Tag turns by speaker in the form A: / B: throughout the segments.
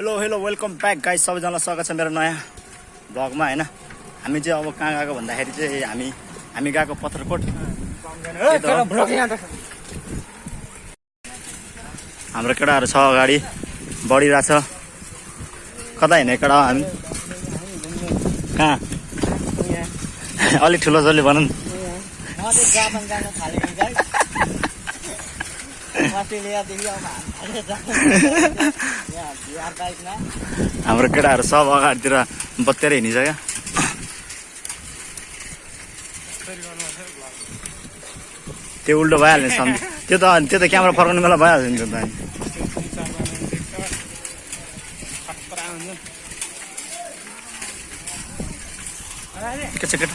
A: Hello hello welcome back guys सबैजनालाई स्वागत छ मेरो नयाँ भ्लगमा होइन? हामी चाहिँ अब कहाँ गएको भन्दाखेरि चाहिँ हामी हामी गएको पत्थरकोट। हो। हाम्रो केटाहरू छ अगाडि बढिरहेछ कता हिँडेको केटा हो हामी? कहाँ? अलिक ठुलो जसले भनौँ
B: म चाहिँ जापान जान थालेँ नि गाइस अस्ट्रेलियादेखि अब हामी यहाँ बिहार बाइकमा
A: हाम्रो केटाहरू सब अगाडितिर बत्तेर हिँडिन्छ क्या त्यो उल्टो भइहाल्ने सम् त्यो त त्यो त क्यामेरा फर्काउने बेला भइहाल्छ नि त। के छ केटा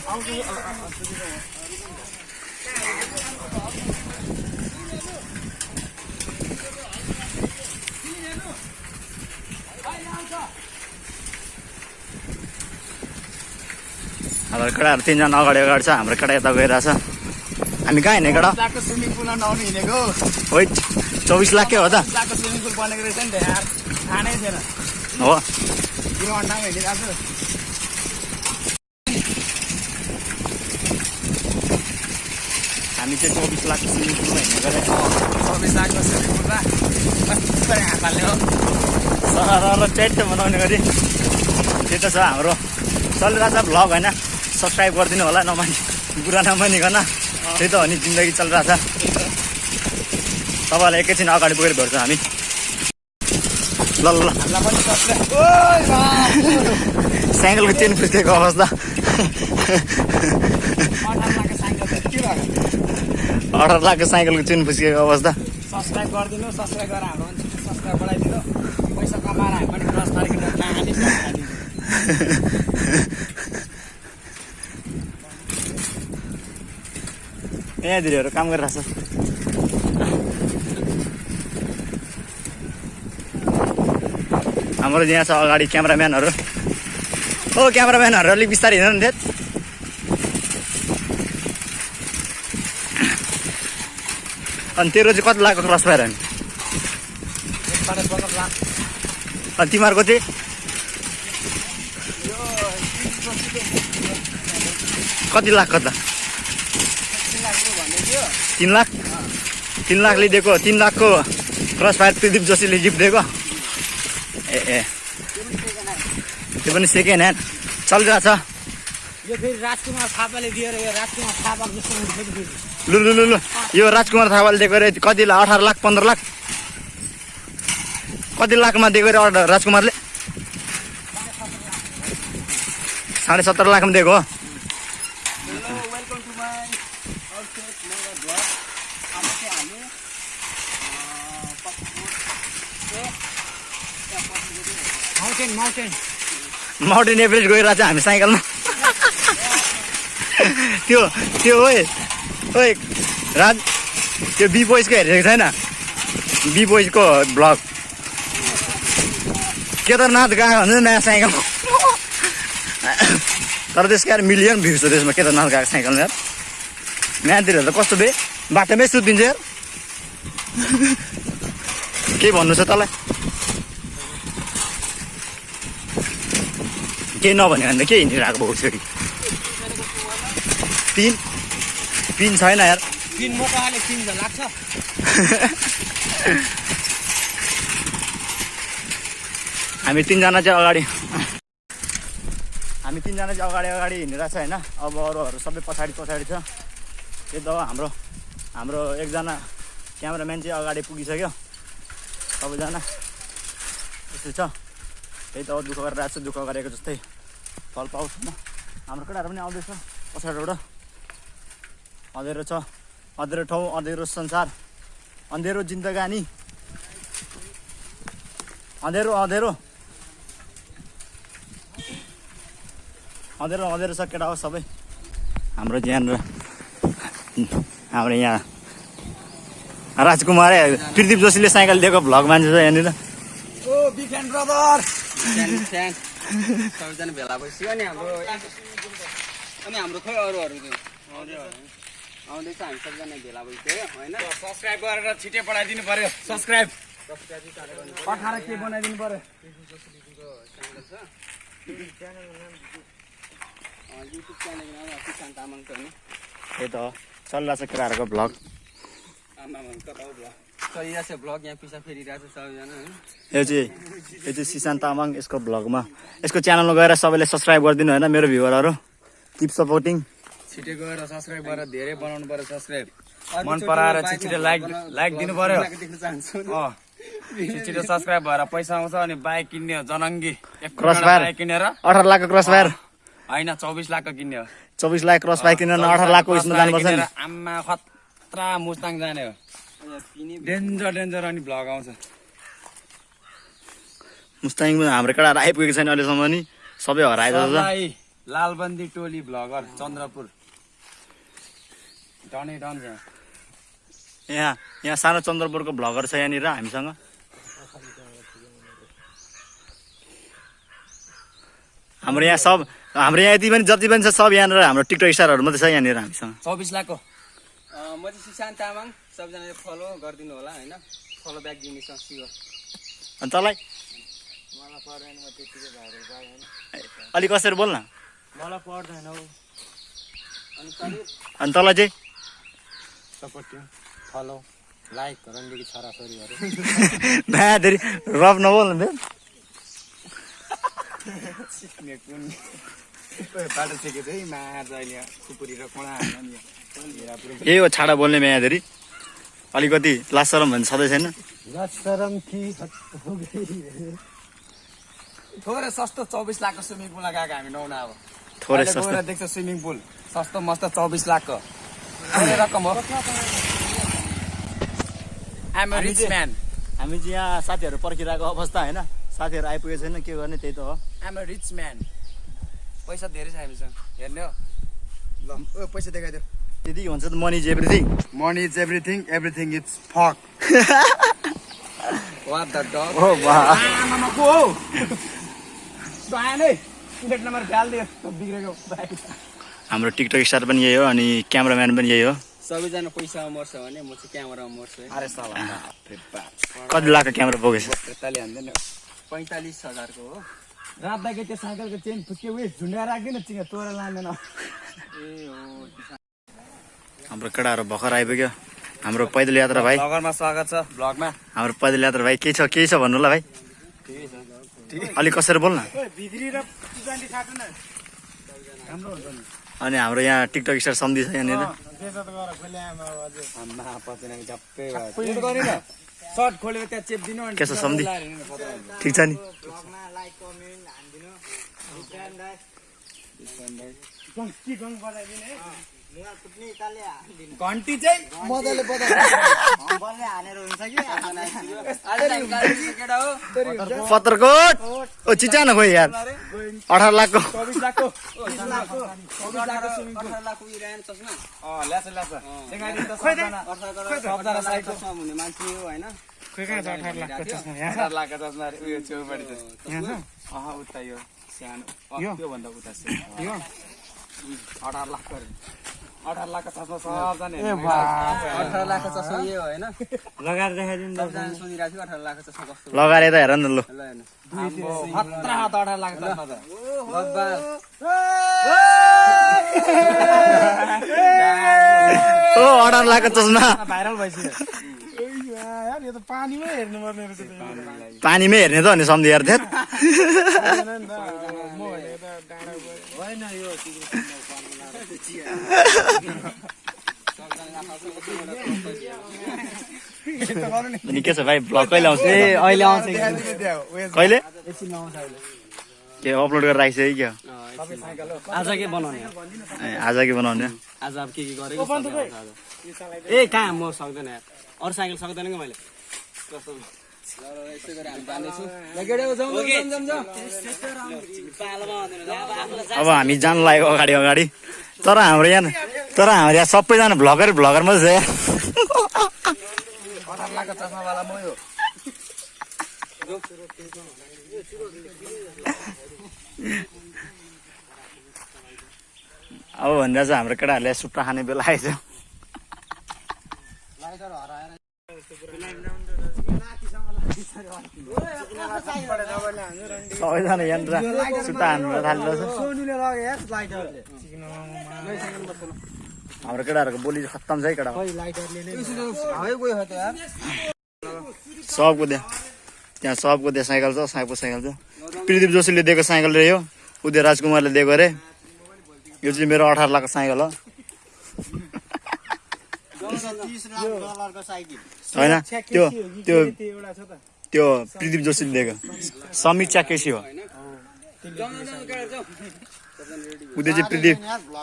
A: हाम्रो केटाहरू तिनजना अगाडि अगाडि छ हाम्रो केटा यता गइरहेछ हामी कहाँ हिँडेको केटा
B: स्विमिङ पुलमा नआउनु हिँडेको।
A: होइ चौबिस लाखकै हो त।
B: स्विमिङ पुल बनेको रहेछ नि त यार। थाहा नै थिएन
A: हो
B: हिँडिरहेको छु।
A: हामी चाहिँ चौबिस लाखको स्विमिङ पुलमा हिँडेको रे
B: चौबिस लाखको स्विमिङ पुलमा। कस्तो हात हाल्ने हो।
A: सर च्याट बनाउने गरी। त्यो त छ हाम्रो। चलिरहेछ भ्लग होइन। सब्सक्राइब गरिदिनु होला नमानि बुढा नमानिकन त्यही त हो नि जिन्दगी चलिरहेछ। तपाईँलाई एकैछिन अगाडि पुगेर भेट्छौँ हामी। ल ल! साइकलको चेन फुस्केको अवस्था।
B: अठार लाखको
A: साइकलको चेन फुस्केको अवस्था।
B: सब्सक्राइब गरिदिनु सब्सक्राइब गरेर हाम्रो सब्सक्राइब बढाइदिनु। पैसा कमाएर हामी पनि
A: यहाँ दिदीहरू काम गरिरहेछ हाम्रो यहाँ छ अगाडि क्यामराम्यानहरू हो क्यामराम्यानहरू अलिक बिस्तारै हिँड्नु थियो अनि तेरो चाहिँ कति लाखको क्रस फायर अनि तिमीहरूको चाहिँ कति लाखको त
B: तिन लाख रुपियाँ भन्दै थियो
A: तिन लाख तिन लाखले दिएको तिन लाखको क्रस फायर प्रदीप जोशीले गिफ्ट दिएको। ए ए। त्यो पनि सेकेन्ड ह्यान्ड चलिरहेछ।
B: यो फेरि राजकुमार थापाले दिएर यो राजकुमार थापाको जस्तो हुन्छ फेरि। फेरि
A: लु लु लु लु। यो राजकुमार थापाले दिएको रे कतिलाई अठार लाख पन्ध्र लाख? कति लाखमा दिएको रे अर्डर राजकुमारले? साढे सत्र लाखमा दिएको हो
B: hello welcome to my outset मेरो ब्लग अब चाहिँ हामी माउन्टेन
A: एभरेस्ट गइरहेछ हामी साइकलमा। त्यो त्यो ओए ओए राज त्यो बी बोइजको हेरेको छैन? Be बोइजको blog. केदारनाथ गएको हुन्छ नयाँ साइकल। तर त्यसको यार मिलियन भ्युज छ त्यसमा केदारनाथ गएको साइकल यार। यहाँतिर त कस्तो बे बाटोमै सुत्दिन्छ यार। के भन्नु छ तँलाई? केही नभन्यो भने त के हिँडिरहेको भाउ छोरी पिन पिन छैन यार।
B: तिन मोकाले तिन झन् लाग्छ।
A: हामी तिनजना चाहिँ अगाडि हामी तिनजना चाहिँ अगाडि अगाडि हिँडिरहेको छ होइन? अब अरूहरू सबै पछाडि पछाडि छ। त्यो त हाम्रो हाम्रो एकजना क्यामराम्यान चाहिँ अगाडि पुगिसक्यो। सबैजना। यस्तो छ। त्यही त दुःख गरिरहेको छु दुःख गरेको जस्तै। फल पाउँछ न। हाम्रो केटाहरू पनि आउँदैछ। पछाडिबाट अँधेरो छ। अँधेरो ठाउँ अँधेरो संसार अँधेरो जिन्दगानी। अँधेरो अँधेरो। अँधेरो अँधेरो छ केटा हो सबै। हाम्रो यहाँनिर हाम्रो यहाँ राजकुमार प्रदीप जोशीले साइकल दिएको भ्लग मान्छे छ यहाँनिर।
B: सबैजना भेला भइसक्यो नि हाम्रो अनि हाम्रो खोइ अरूहरू त्यो आउँदैछ हामी सबजना भेला भइसक्यो होइन? सब्सक्राइब गरेर छिटै पठाइदिनु पर्यो। सब्सक्राइब। पठाएर के बनाइदिनु पर्यो?
C: युट्युब च्यानल किसान तामाङ छ नि
A: त्यही त हो। चलिरहेको छ केटाहरूको भ्लग।
C: आमामा कता हो भ्लग। चलिरहेको छ भ्लग यहाँ पिसा फेरिरहेको छ सबैजना होइन
A: यो चाहिँ यो चाहिँ सिसान तामाङ यसको भ्लगमा यसको च्यानलमा गएर सबैले सब्सक्राइब गरिदिनु होइन मेरो भ्युवरहरू किप सपोर्टिङ
B: छिटो गएर सब्सक्राइब गरेर धेरै बनाउनु पर्यो सब्सक्राइब मन पराएर छिटो लाइक लाइक दिनु अँ छिटो सब्सक्राइब भएर पैसा आउँछ अनि बाइक किन्ने हो जनङ्गी
A: क्रस फायर।
B: बाइक किनेर
A: अठार लाखको क्रस फायर
B: होइन चौबिस लाखको किन्ने हो
A: चौबिस लाख क्रस फायर किनेर अठार लाखको उयसमा जानुपर्छ
B: आम्मा खतरा मुस्ताङ जाने हो डेन्जर डेन्जर अनि भ्लग आउँछ।
A: मुस्ताङमा हाम्रो केटाहरू आइपुगेको छैन अहिलेसम्म नि। सबै
B: सबै लालबन्दी टोली भ्लगर चन्द्रपुर। डनै डन
A: यहाँ यहाँ सानो चन्द्रपुरको भ्लगर छ यहाँनिर हामीसँग। हाम्रो यहाँ सब हाम्रो यहाँ यति पनि जति पनि छ सब यहाँनिर हाम्रो टिकटक स्टारहरू मात्रै छ यहाँनिर हामीसँग।
B: चौबिस लाखको।
C: म चाहिँ सुशान्त तामाङ। सबैजनाले फलो गरिदिनु होला होइन? फलो ब्याक दिने छ सियो
A: अनि तँलाई?
C: मलाई पर्दैन म त्यतिकै भाइरल भयो होइन।
A: अलिक कसरी बोल न
C: मलाई पर्दैन हौ। अनि
A: अनि तँलाई चाहिँ?
C: सपोर्ट फलो लाइक रन्डीकी छोराछोरीहरू।
A: धेरै रफ नबोल न बे।
B: सिक्ने कुन? ओए, बाटो सिकेको है मार्छ अहिले खुकुरी र कोडा
A: यही। हो छाडा बोल्ने माया धेरै अलिकति लाज सरम भन्ने छँदै छैन?
B: थोरै सस्तो चौबिस लाखको स्विमिङ पुलमा गएको हामी नुहाउन अब।
A: थोरै सस्तो।
B: देख्छ स्विमिङ पुल। सस्तो मस्त चौबिस लाखको। रकम हो? रिच
A: चाहिँ-
B: म्यान
A: हामी चाहिँ यहाँ साथीहरू पर्खिरहेको अवस्था होइन साथीहरू आइपुगेको छैन के गर्ने त्यही त हो।
B: आइम रिच म्यान पैसा धेरै छ हामीसँग। हेर्ने हो। ल पैसा देखाइदियो
A: त्यति भन्छ त money is everything
B: money is everything everything is fuck तो आएन है प्लेट नम्बर डालिदियो बिग्रेको बाइक
A: हाम्रो टिकटक स्टार पनि यही हो अनि क्यामराम्यान पनि यही हो।
C: सबैजना पैसामा मर्छ भने म चाहिँ क्यामेरामा मर्छु है।
B: अरे साला।
A: कति लाखको क्यामेरा बोकेछ?
B: पेट्टाले हान्दैन
C: पैँतालिस हजारको हो।
B: रातदाको त्यो साइकलको चेन फुस्के उयो झुन्डाएर राख्दैन चिङ तोरा लाँदैन।
C: ए हो
A: हाम्रो केटाहरू भर्खर आइपुग्यो। हाम्रो पैदल यात्रा भाइ।
B: स्वागत छ। ब्लगमा।
A: हाम्रो पैदल यात्रा भाइ के छ केही छ भन्नु ल भाइ? अलिक कसरी बोल न
B: भित्री र पुजान्डी खाँदैन
A: अनि हाम्रो यहाँ टिकटक स्टार सम्धि छ यहाँनिर। के छ सम्धी? ठिक छ नि।
B: घन्टी चाहिँ मजाले
C: केटा हो।
A: पत्रकोट। ओ चिचा न खोइ यार। अठार लाखको
B: लाखको
C: अठार लाखको अठार
B: लाखको चस्मा सबजना
C: अठार लाखको चस्मा यो होइन।
A: लगाएर देखाइदिनु
C: सबजना सोधिरहेको थियो अठार लाखको चस्मा कस्तो।
A: लगाएर यता हेर न ल।
B: खतरा हात अठार चस्मा त
A: ओ अठार लाखको चस्मा
B: भाइरल भइसक्यो।
A: पानीमै हेर्ने त अनि सम्धि यार थेत अनि के छ भाइ? भ्लग कहिले आउँछ?
B: अहिले आउँछ
A: कहिले? के अपलोड गरेर राखिसक्यो कि क्या?
C: आज के बनाउने?
A: ए, आज के बनाउने?
C: आज अब के के गरेको? ए कहाँ? म सक्दैन यार। अरू साइकल सक्दैन कि मैले? अब
A: हामी जानु लाग्यो अगाडि अगाडि। तर हाम्रो यहाँ तर हाम्रो यहाँ सबैजना भ्लगर भ्लगर मात्रै छ। अब भन्दा चाहिँ हाम्रो केटाहरूले सुट्टा खाने बेला आएछ
C: लाइटर हराएर
A: सबैजना यहाँनिर सुट्टा हान्नु थालेर हाम्रो केटाहरूको बोली खत्तम छ है केटा। सबको त्यहाँ त्यहाँ सबको त्यहाँ साइकल छ साइको साइकल छ। प्रदीप जोशीले दिएको साइकल रे यो उदय राजकुमारले दिएको अरे यो चाहिँ मेरो अठार लाखको साइकल हो। होइन त्यो त्यो त्यो प्रदीप जोशीले दिएको। समीक्षा केसी हो। उदय चाहिँ प्रदीप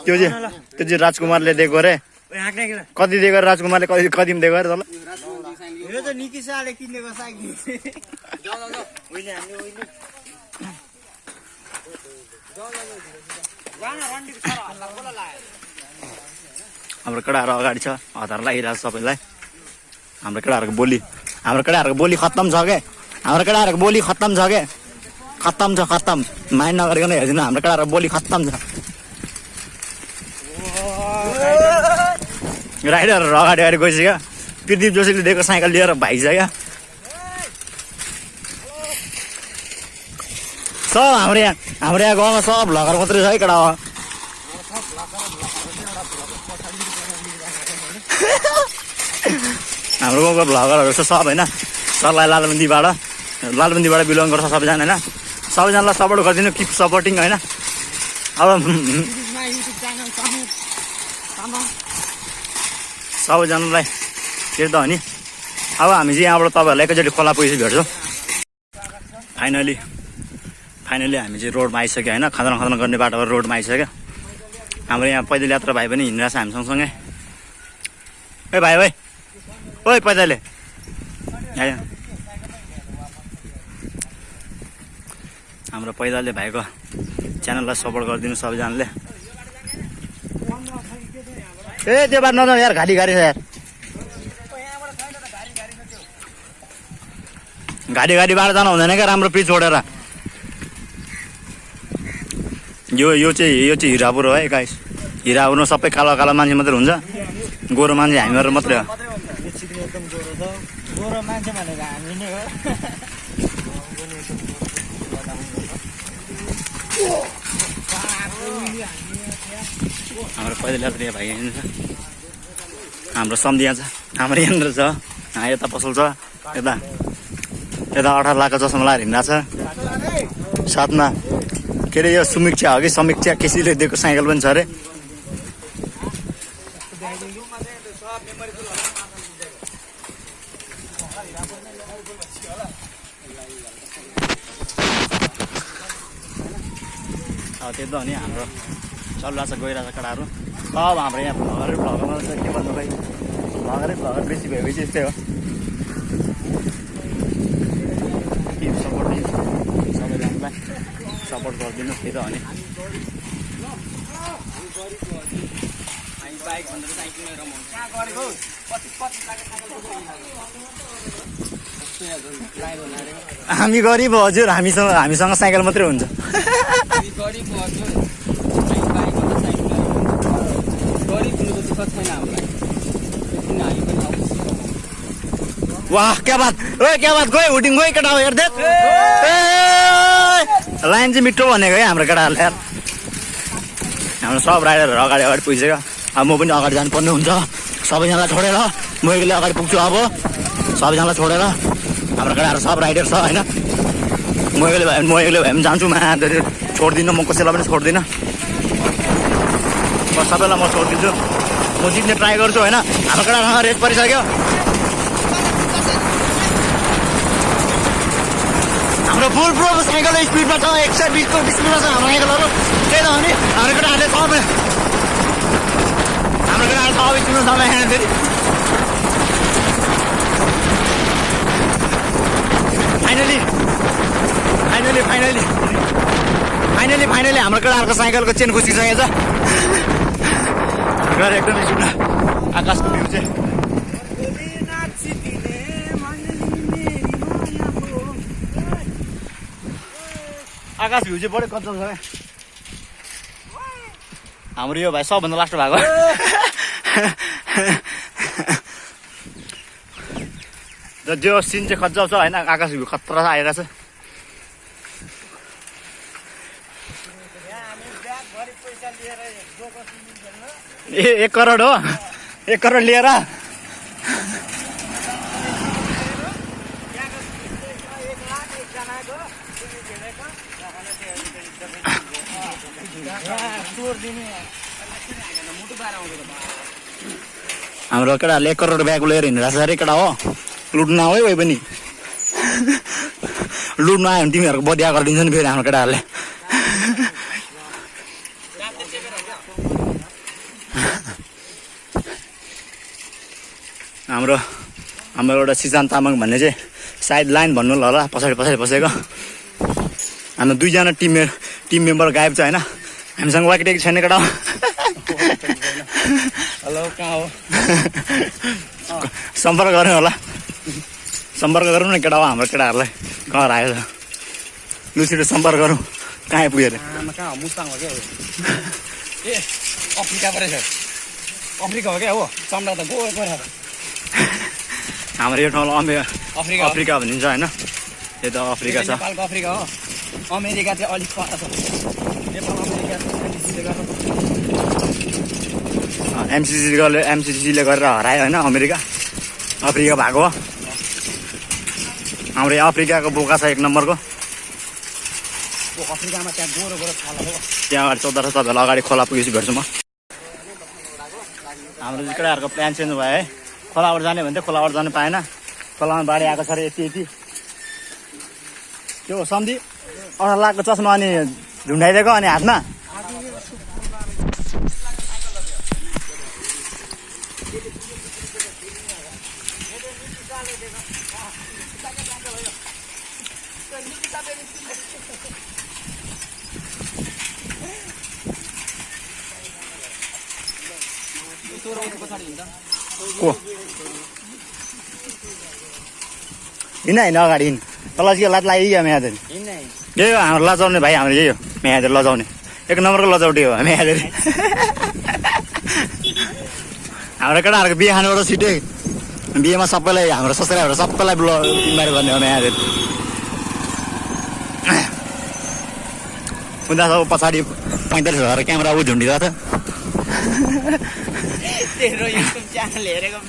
A: त्यो चाहिँ त्यो चाहिँ राजकुमारले दिएको अरे। कति दिएको राजकुमारले? कति कति दिएको अरे तल। हाम्रो केटाहरू अगाडि छ हतार लागिरहेको छ सबैलाई। हाम्रो केटाहरूको बोली। हाम्रो केटाहरूको बोली खत्तम छ क्या हाम्रो केटाहरूको बोली खत्तम छ क्या खत्तम छ खत्तम। माइन्ड नगरिकन हेरिदिनु हाम्रो केटाहरूको बोली खत्तम छ। राइडरहरू अगाडि अगाडि गइसक्यो। प्रदीप जोशीले दिएको साइकल लिएर भाइसक्यो। सब हाम्रो यहाँ हाम्रो यहाँ गाउँमा सब भ्लगर मात्रै छ है केटा। हाम्रो गाउँको भ्लगरहरू छ सब होइन। सरलाई लालबन्दीबाट लालबन्दीबाट बिलोङ गर्छ सबैजना होइन। सबैजनालाई सपोर्ट गरिदिनु किप सपोर्टिङ होइन। अब सबैजनालाई के त हो नि। अब हामी चाहिँ यहाँबाट तपाईँहरूलाई एकैचोटि खोला पुगेपछि भेट्छौँ। फाइनली फाइनली हामी चाहिँ रोडमा आइसक्यो होइन। खतरा खतरा गर्ने बाटोबाट रोडमा आइसक्यो। हाम्रो यहाँ पैदल यात्रा भाइ पनि हिँडिरहेको छ हामी सँगसँगै ए भाइ भाइ ओइ पैदले हाम्रो पैदलले भाइको च्यानललाई सपोर्ट गरिदिनु सबैजनाले ए त्यो बात नजाउँ यार घाली गाडी छ यार। घाडी गाडीबाट जानु हुँदैन क्या राम्रो पिच छोडेर। यो यो चाहिँ यो चाहिँ हिरापुर हो है गाइस हिरापुरमा सबै कालो कालो मान्छे मात्रै हुन्छ। गोरो मान्छे हामीहरू मात्रै हो।
C: मान्छे भनेको हामी नै हो।
A: हाम्रो पैदल यात्रा भाइ यहाँनिर हाम्रो सम्धिया छ हाम्रो यहाँनिर छ यता पसल छ यता यता अठार लाखको चस्मा लगाएर हिँडिरहेको छ। साथमा के अरे यो समीक्षा हो कि समीक्षा केसीले दिएको साइकल पनि छ अरे। त्यो त नि हाम्रो चलिरहेको छ केटाहरू सब हाम्रो यहाँ भ्लगरै भ्लगरमा चाहिँ के भन्नु भाइ भ्लगरै भ्लगर बेसी भएपछि यस्तै हो। सपोर्ट दिनु? सबैजनालाई सपोर्ट गरिदिनु त्यही त हो नि?
C: बाइक भनेर
A: हामी गरिब हजुर। हामीसँग हामीसँग साइकल मात्रै हुन्छ। वाह क्या बात। ओ क्या बात। गयो हुटिङ गयो केटा हो हेर्दै लाइन चाहिँ मिठो भनेको है हाम्रो केटाहरूले। यार। हाम्रो सब राइडरहरू अगाडि अगाडि पुगिसक्यो। अब म पनि अगाडि जानुपर्ने हुन्छ। सबैजनालाई छोडेर म एक्लै अगाडि पुग्छु अब। सबैजनालाई छोडेर। हाम्रो केटाहरू सब राइडर छ होइन? म एक्लै भए म एक्लै भए पनि जान्छु मा छोड्दिनँ म कसैलाई पनि छोड्दिनँ। म सबैलाई म छोडिदिन्छु। म जित्ने ट्राई गर्छु होइन? हाम्रो केटासँग रेस परिसक्यो। हाम्रो फुल प्रो साइकल स्पिडमा छ एक सय बिसको स्पिडमा छ हाम्रो साइकलहरू। त्यही त हो नि। हाम्रो केटाहरूले सबै हाम्रो केटाहरू सबै स्पिडमा सबै फेरि। Finally finally finally finally finally हाम्रो केटाहरूको साइकलको चेन खुसिसकेको छ गएर एकदमै सुन्न आकाशको भ्यू चाहिँ। आकाश भ्यू चाहिँ बढी कच्चम छ हाम्रो यो भाइ सबभन्दा लास्ट भएको। त्यो सिन चाहिँ खज्जाउ छ होइन आकाश खतरा आइरहेको छ ए एक करोड हो एक करोड लिएर हाम्रो केटाहरूले एक करोड ब्याग लिएर हिँडिरहेको छ अरे केटा हो लुट्नु नआऊ है कोही पनि। लुट्नु आयो भने तिमीहरूको बदिया गरिदिन्छ नि फेरि हाम्रो केटाहरूले। हाम्रो हाम्रो एउटा सिजान तामाङ भन्ने चाहिँ सायद लाइन भन्नु होला पछाडि पछाडि बसेको। हाम्रो दुईजना टिम टिम मेम्बर गायब छ होइन? हामीसँग वाकिटेकी छैन केटा हो
C: हेलो कहाँ हो?
A: सम्पर्क गर्नु होला। सम्पर्क गरौँ न केटा हो हाम्रो केटाहरूलाई। घर आयो छ लु छिटो सम्पर्क गरौँ कहाँ आइपुग्यो अरे
C: ए अफ्रिका पो रहेछ अफ्रिका हो क्या हो? चम्डा त गयो गएर
A: हाम्रो यो ठाउँलाई अमे
C: अफ्रिका।
A: अफ्रिका भनिन्छ होइन? यो त अफ्रिका छ।
C: नेपालको अफ्रिका हो। अमेरिका चाहिँ अलिक पर छ नेपाल अमेरिका एनडिसीले गर्दा
A: एमसिसीले एमसिसीले गरेर हरायो होइन? अमेरिका। अफ्रिका भएको हो। हाम्रो यहाँ अफ्रिकाको बोका छ एक नम्बरको।
C: अफ्रिकामा त्यहाँ गोरो गोरो छाला हो।
A: त्यहाँ अगाडि चौध छ तपाईँलाई अगाडि खोला पुगेपछि भेट्छु म। हाम्रो केटाहरूको प्लान चेन्ज भयो है। खोलाबाट जाने भन्थ्यो खोलाबाट जानु पाएन। खोलामा बाढी आएको छ अरे यति यति। त्यो सम्धि अठार लाखको चस्मा अनि झुन्डाइदिएको अनि हातमा? हिँड हिँड अगाडि हिँड। तल चाहिँ लात म्यादर?
C: हिँड्ने
A: यही हो हाम्रो लजाउने भाइ हाम्रो यही हो। म्यादर लजाउने। एक नम्बरको लजाउटे हो म्यादर। हाम्रो केटाहरूको बिहे खानुबाट छिटै बिहेमा सबैलाई हाम्रो ससुराहरू सबैलाई ब्ल इन्भाइट गर्ने हो म्यादर। उनीहरू सब पछाडि पैँतालिस हजार क्यामेरा ऊ झुन्डिरहेको छ।
C: तेरो युट्युब च्यानल हेरेको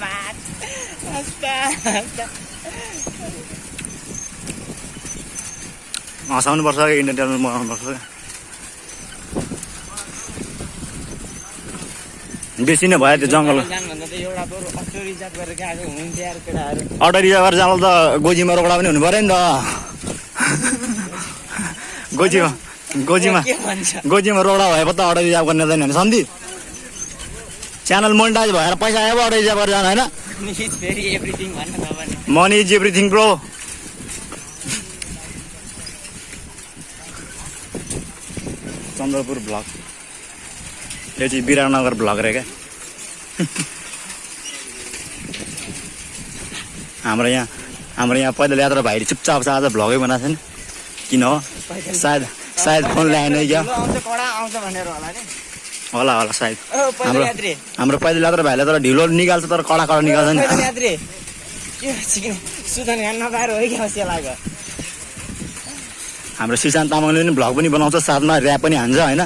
A: हँसाउनुपर्छ कि इन्डियन टेबल बनाउनुपर्छ बेसी नै भयो त्यो जङ्गल।
C: अटो रिजर्भ गरेर
A: जानु त गोजीमा रोकडा पनि हुनु पऱ्यो नि त। गोजीमा गोजीमा गोजीमा रोडा भए पो त अटो रिजर्भ गर्ने हुँदैन भने सम्धि च्यानल मोनिटाइज भएर पैसा आयो अटो रिजर्भ गरेर जानु होइन? Money is everything bro Chandrapur block यो चाहिँ विराटनगर ब्लक रे क्या हाम्रो यहाँ हाम्रो यहाँ पैदल यात्रा भाइले चुपचाप छ आज भ्लगै बनाएको छैन किन हो सायद सायद फोन ल्याएन क्या
C: होला
A: होला सायद हाम्रो हाम्रो पैदल यात्रा भाइले तर ढिलो निकाल्छ तर कडा कडा निकाल्छ नि
C: पैदल यात्री के भन्छ किन सुदन खान नपाएर हो क्या सेलाको
A: हाम्रो सिसान तामाङले पनि भ्लग पनि बनाउँछ साथमा ऱ्याप पनि हान्छ होइन?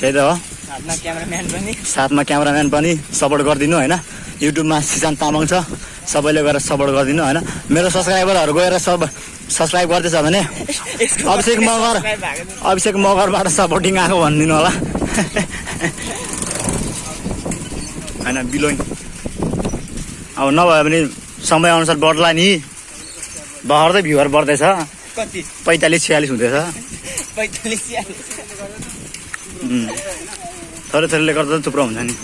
A: त्यही त हो।
C: हातमा क्यामराम्यान पनि।
A: साथमा क्यामराम्यान पनि सपोर्ट गरिदिनु होइन? युट्युबमा सिसान तामाङ छ सबैले गएर सपोर्ट गरिदिनु होइन? मेरो सब्सक्राइबरहरू गएर सब सब्सक्राइब गर्दैछ भने अभिषेक मगर। अभिषेक मगरबाट सपोर्टिङ आएको भनिदिनु होला। होइन बिलोइङ अब नभए पनि समयअनुसार बढ्ला नि। भर्दै भ्युवर बढ्दैछ।
C: कति?
A: पैँतालिस छ्यालिस हुँदैछ।
C: पैँतालिस छ्यालिस।
A: उम्. थोरै थोरैले गर्दा थुप्रो हुन्छ नि।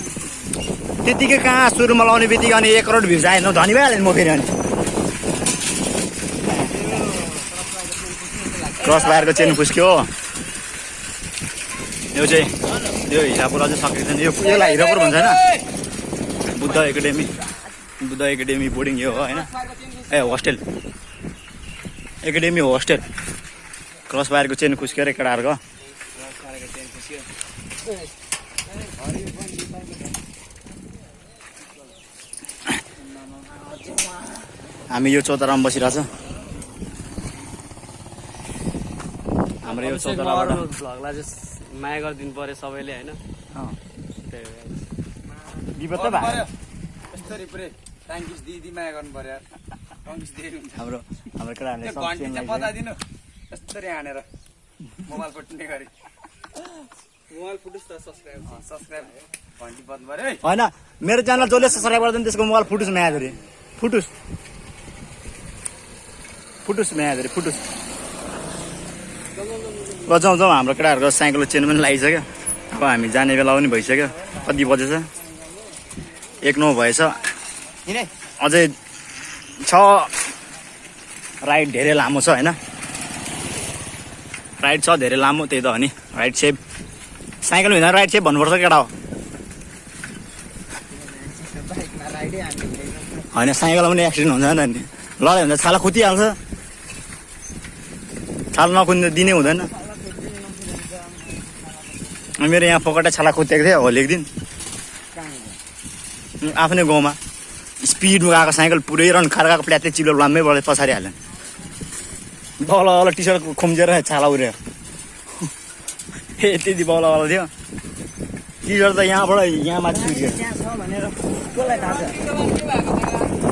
A: त्यतिकै कहाँ सुरुमा लाउने बित्तिकै अनि एक करोड भ्युज आएन। धनी भइहाल्यो नि म फेरि अनि। क्रस बाहिरको चेन फुस्क्यो। यो चाहिँ यो हिरापुर अझै सकेको छैन। यो यसलाई हिरापुर भन्छ होइन। Buddha academy. Buddha academy boarding यो हो होइन। ए होस्टेल। एकाडेमी हो होस्टेल क्रस बाहिरको चेन खुस्क्यो अरे केटाहरूको हामी यो चौतारामा बसिरहेछ हाम्रो यो चौताराबाट
C: भ्लगलाई चाहिँ माया गरिदिनु पर्यो सबैले होइन
A: अँ,
C: त्यही भएर
A: विपद त भयो
B: यस्तरी पुरै दिदी माया गर्नु हुन्छ
A: हाम्रो हाम्रो केटाहरूले
B: हानेर। मोबाइल पट्टिने गरी।
C: मोबाइल फुटेस् त सब्सक्राइब
B: सब्सक्राइब घन्टी बन्द पऱ्यो है।
A: होइन मेरो च्यानल जसले सब्सक्राइब गर्दैन त्यसको मोबाइल फुटुस म्यादरी। फुटुस। फुटुस म्यादरी फुटुस। ल जाउँ जाउँ हाम्रो केटाहरूको साइकलको चेन पनि लगाइसक्यो अब हामी जाने बेला पनि भइसक्यो। कति बजेछ? एक नौ भएछ। अझै छ। राइड धेरै लामो छ होइन? राइड छ धेरै लामो त्यही त हो नि। राइड सेप साइकल हुँदा राइड सेप भन्नुपर्छ केटा हो। होइन साइकलमा पनि एक्सिडेन्ट हुन्छ नि लडाइँ भने छाला खुतिहाल्छ। छाला नखुन्ने दिनै हुँदैन। मेरो यहाँ पकटा छाला खुतिएको थियो होली एक दिन आफ्नै गाउँमा। स्पिडमा गएको साइकल पुरै रन खाएर गएको प्ल्याटै चिलो लाम्मै बढेर पछाडि हाल्यो बल बल टी सर्ट खुम्चेर छाला उड्यो ए त्यति बल बल थियो। टी सर्ट त यहाँबाट यहाँ माथि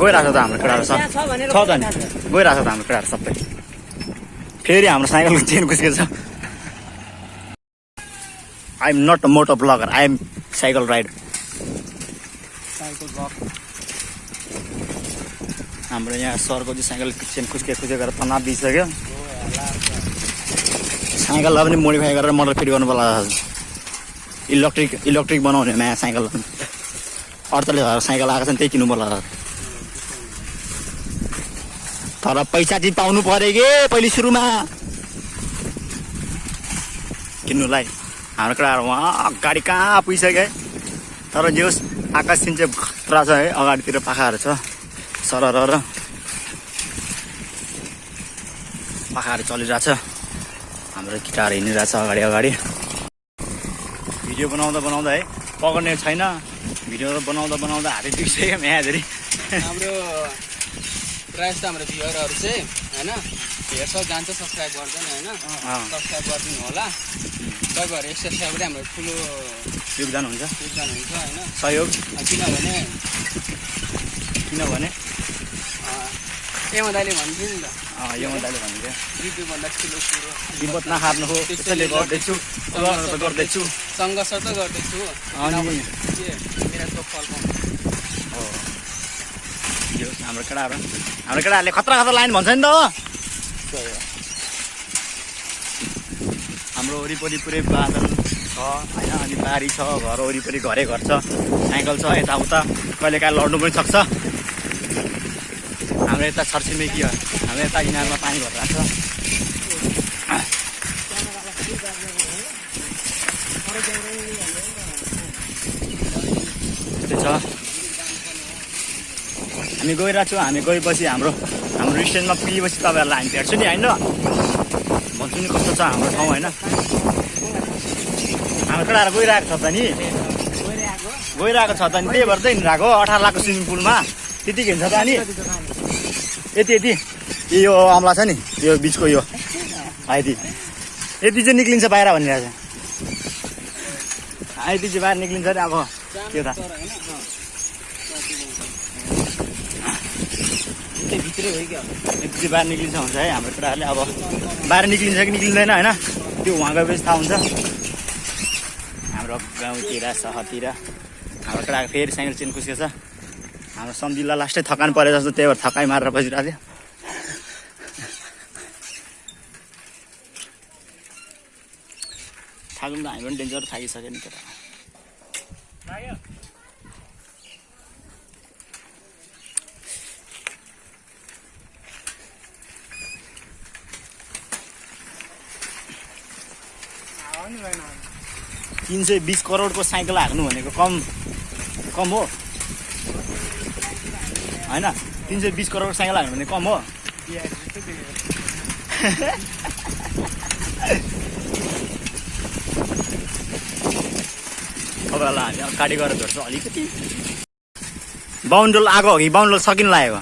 A: गइरहेको छ त हाम्रो केटाहरू सब। छ त नि गइरहेको छ त हाम्रो केटाहरू सबै। फेरि हाम्रो साइकलको चेन कुस्केको छ। I am not a moto blogger I am cycle rider हाम्रो यहाँ सरको चाहिँ साइकल चेन कुस्के कुस्के गरेर तनाव दिइसक्यो साइकललाई पनि मोडिफाई गरेर मोटर फिट गर्नु पर्ला। इलेक्ट्रिक इलेक्ट्रिक बनाउने नयाँ साइकल। अडचालिस हजार साइकल आएको छ त्यही किन्नु पर्ला। तर पैसा चाहिँ पाउनु पऱ्यो कि पहिले सुरुमा? किन्नुलाई। हाम्रो केटाहरू उहाँ अगाडि कहाँ पुगिसक्यो तर जे होस् आकाश चाहिँ खतरा छ है अगाडितिर पाखाहरू छ। सरर र पाखाहरू चलिरहेछ। हाम्रो गिटार हिँडिरहेछ अगाडि अगाडि। भिडियो बनाउँदा बनाउँदा है पक्रिने छैन। भिडियो बनाउँदा बनाउँदा हातै दुखिसक्यो म्याजरी
C: हाम्रो प्रायः जस्तो हाम्रो भ्युवरहरू चाहिँ होइन हेर्छ जान्छ सब्सक्राइब गर्दैन होइन। सब्सक्राइब गरिदिनु होला। तपाईँहरू एक पनि हाम्रो ठुलो
A: योगदान हुन्छ।
C: योगदान हुन्छ होइन।
A: सहयोग।
C: किनभने
A: किनभने
C: दाइले भन्थ्यो नि त।
A: अँ, यो दाले भन्थ्यो।
C: युट्युबभन्दा ठुलो कुरो
A: विपद नखार्नु हो त्यसैले गर्दैछु त गर्दैछु।
C: सङ्घर्ष त गर्दैछु फल
A: हो। यो हाम्रो केटाहरू हाम्रो केटाहरूले खतरा खतरा लाइन भन्छ नि त हाम्रो वरिपरि पुरै बादल छ होइन? अनि बारी छ घर वरिपरि घरै घर छ साइकल छ यताउता। कहिलेकाहीँ लड्नु पनि सक्छ। हाम्रो यता छरछिमेकी हो? हाम्रो यता इनारमा पानी भरिरहेको छ। त्यो छ। हामी गइरहेको छौँ हामी गएपछि हाम्रो हाम्रो स्ट्यान्डमा पुगेपछि तपाईँहरूलाई हामी भेट्छु नि होइन? भन्छु नि कस्तो छ हाम्रो ठाउँ होइन? हाम्रो केटाहरू गइरहेको छ त नि। गइरहेको छ त नि। त्यही भएर चाहिँ हिँडिरहेको अठार लाखको स्विमिङ पुलमा त्यतिकै हिँड्छ त अनि। यति यति। यो अमला छ नि यो बिचको यो। यति यति चाहिँ निक्लिन्छ बाहिर भनिरहेको छ। यति चाहिँ बाहिर निक्लिन्छ नि अब त्यो त।
C: भित्रै हो
A: यति चाहिँ बाहिर निक्लिन्छ हुन्छ है हाम्रो केटाहरूले अब। बाहिर निक्लिन्छ कि निक्लिँदैन होइन? त्यो उहाँ गएपछि थाहा हुन्छ। हाम्रो गाउँतिर सहरतिर। हाम्रो केटाको फेरि साइकल चेन छ। हाम्रो सम्झिला लास्टै थकान परे जस्तो त्यही भएर थकाइ मारेर बसिरहेको थियो। थाक्नु त हामी पनि डेन्जर थाकिसक्यो नि केटा तिन सय बिस करोडको साइकल हाक्नु भनेको कम कम हो। होइन? तिन सय बिस करोडको साइकल हाक्नु भने कम हो। तपाईँहरूलाई हामी अगाडि गएर भेट्छौँ अलिकति। बाहुन्डोल आएको हो कि? बाहुन्डोल सकिन लागेको।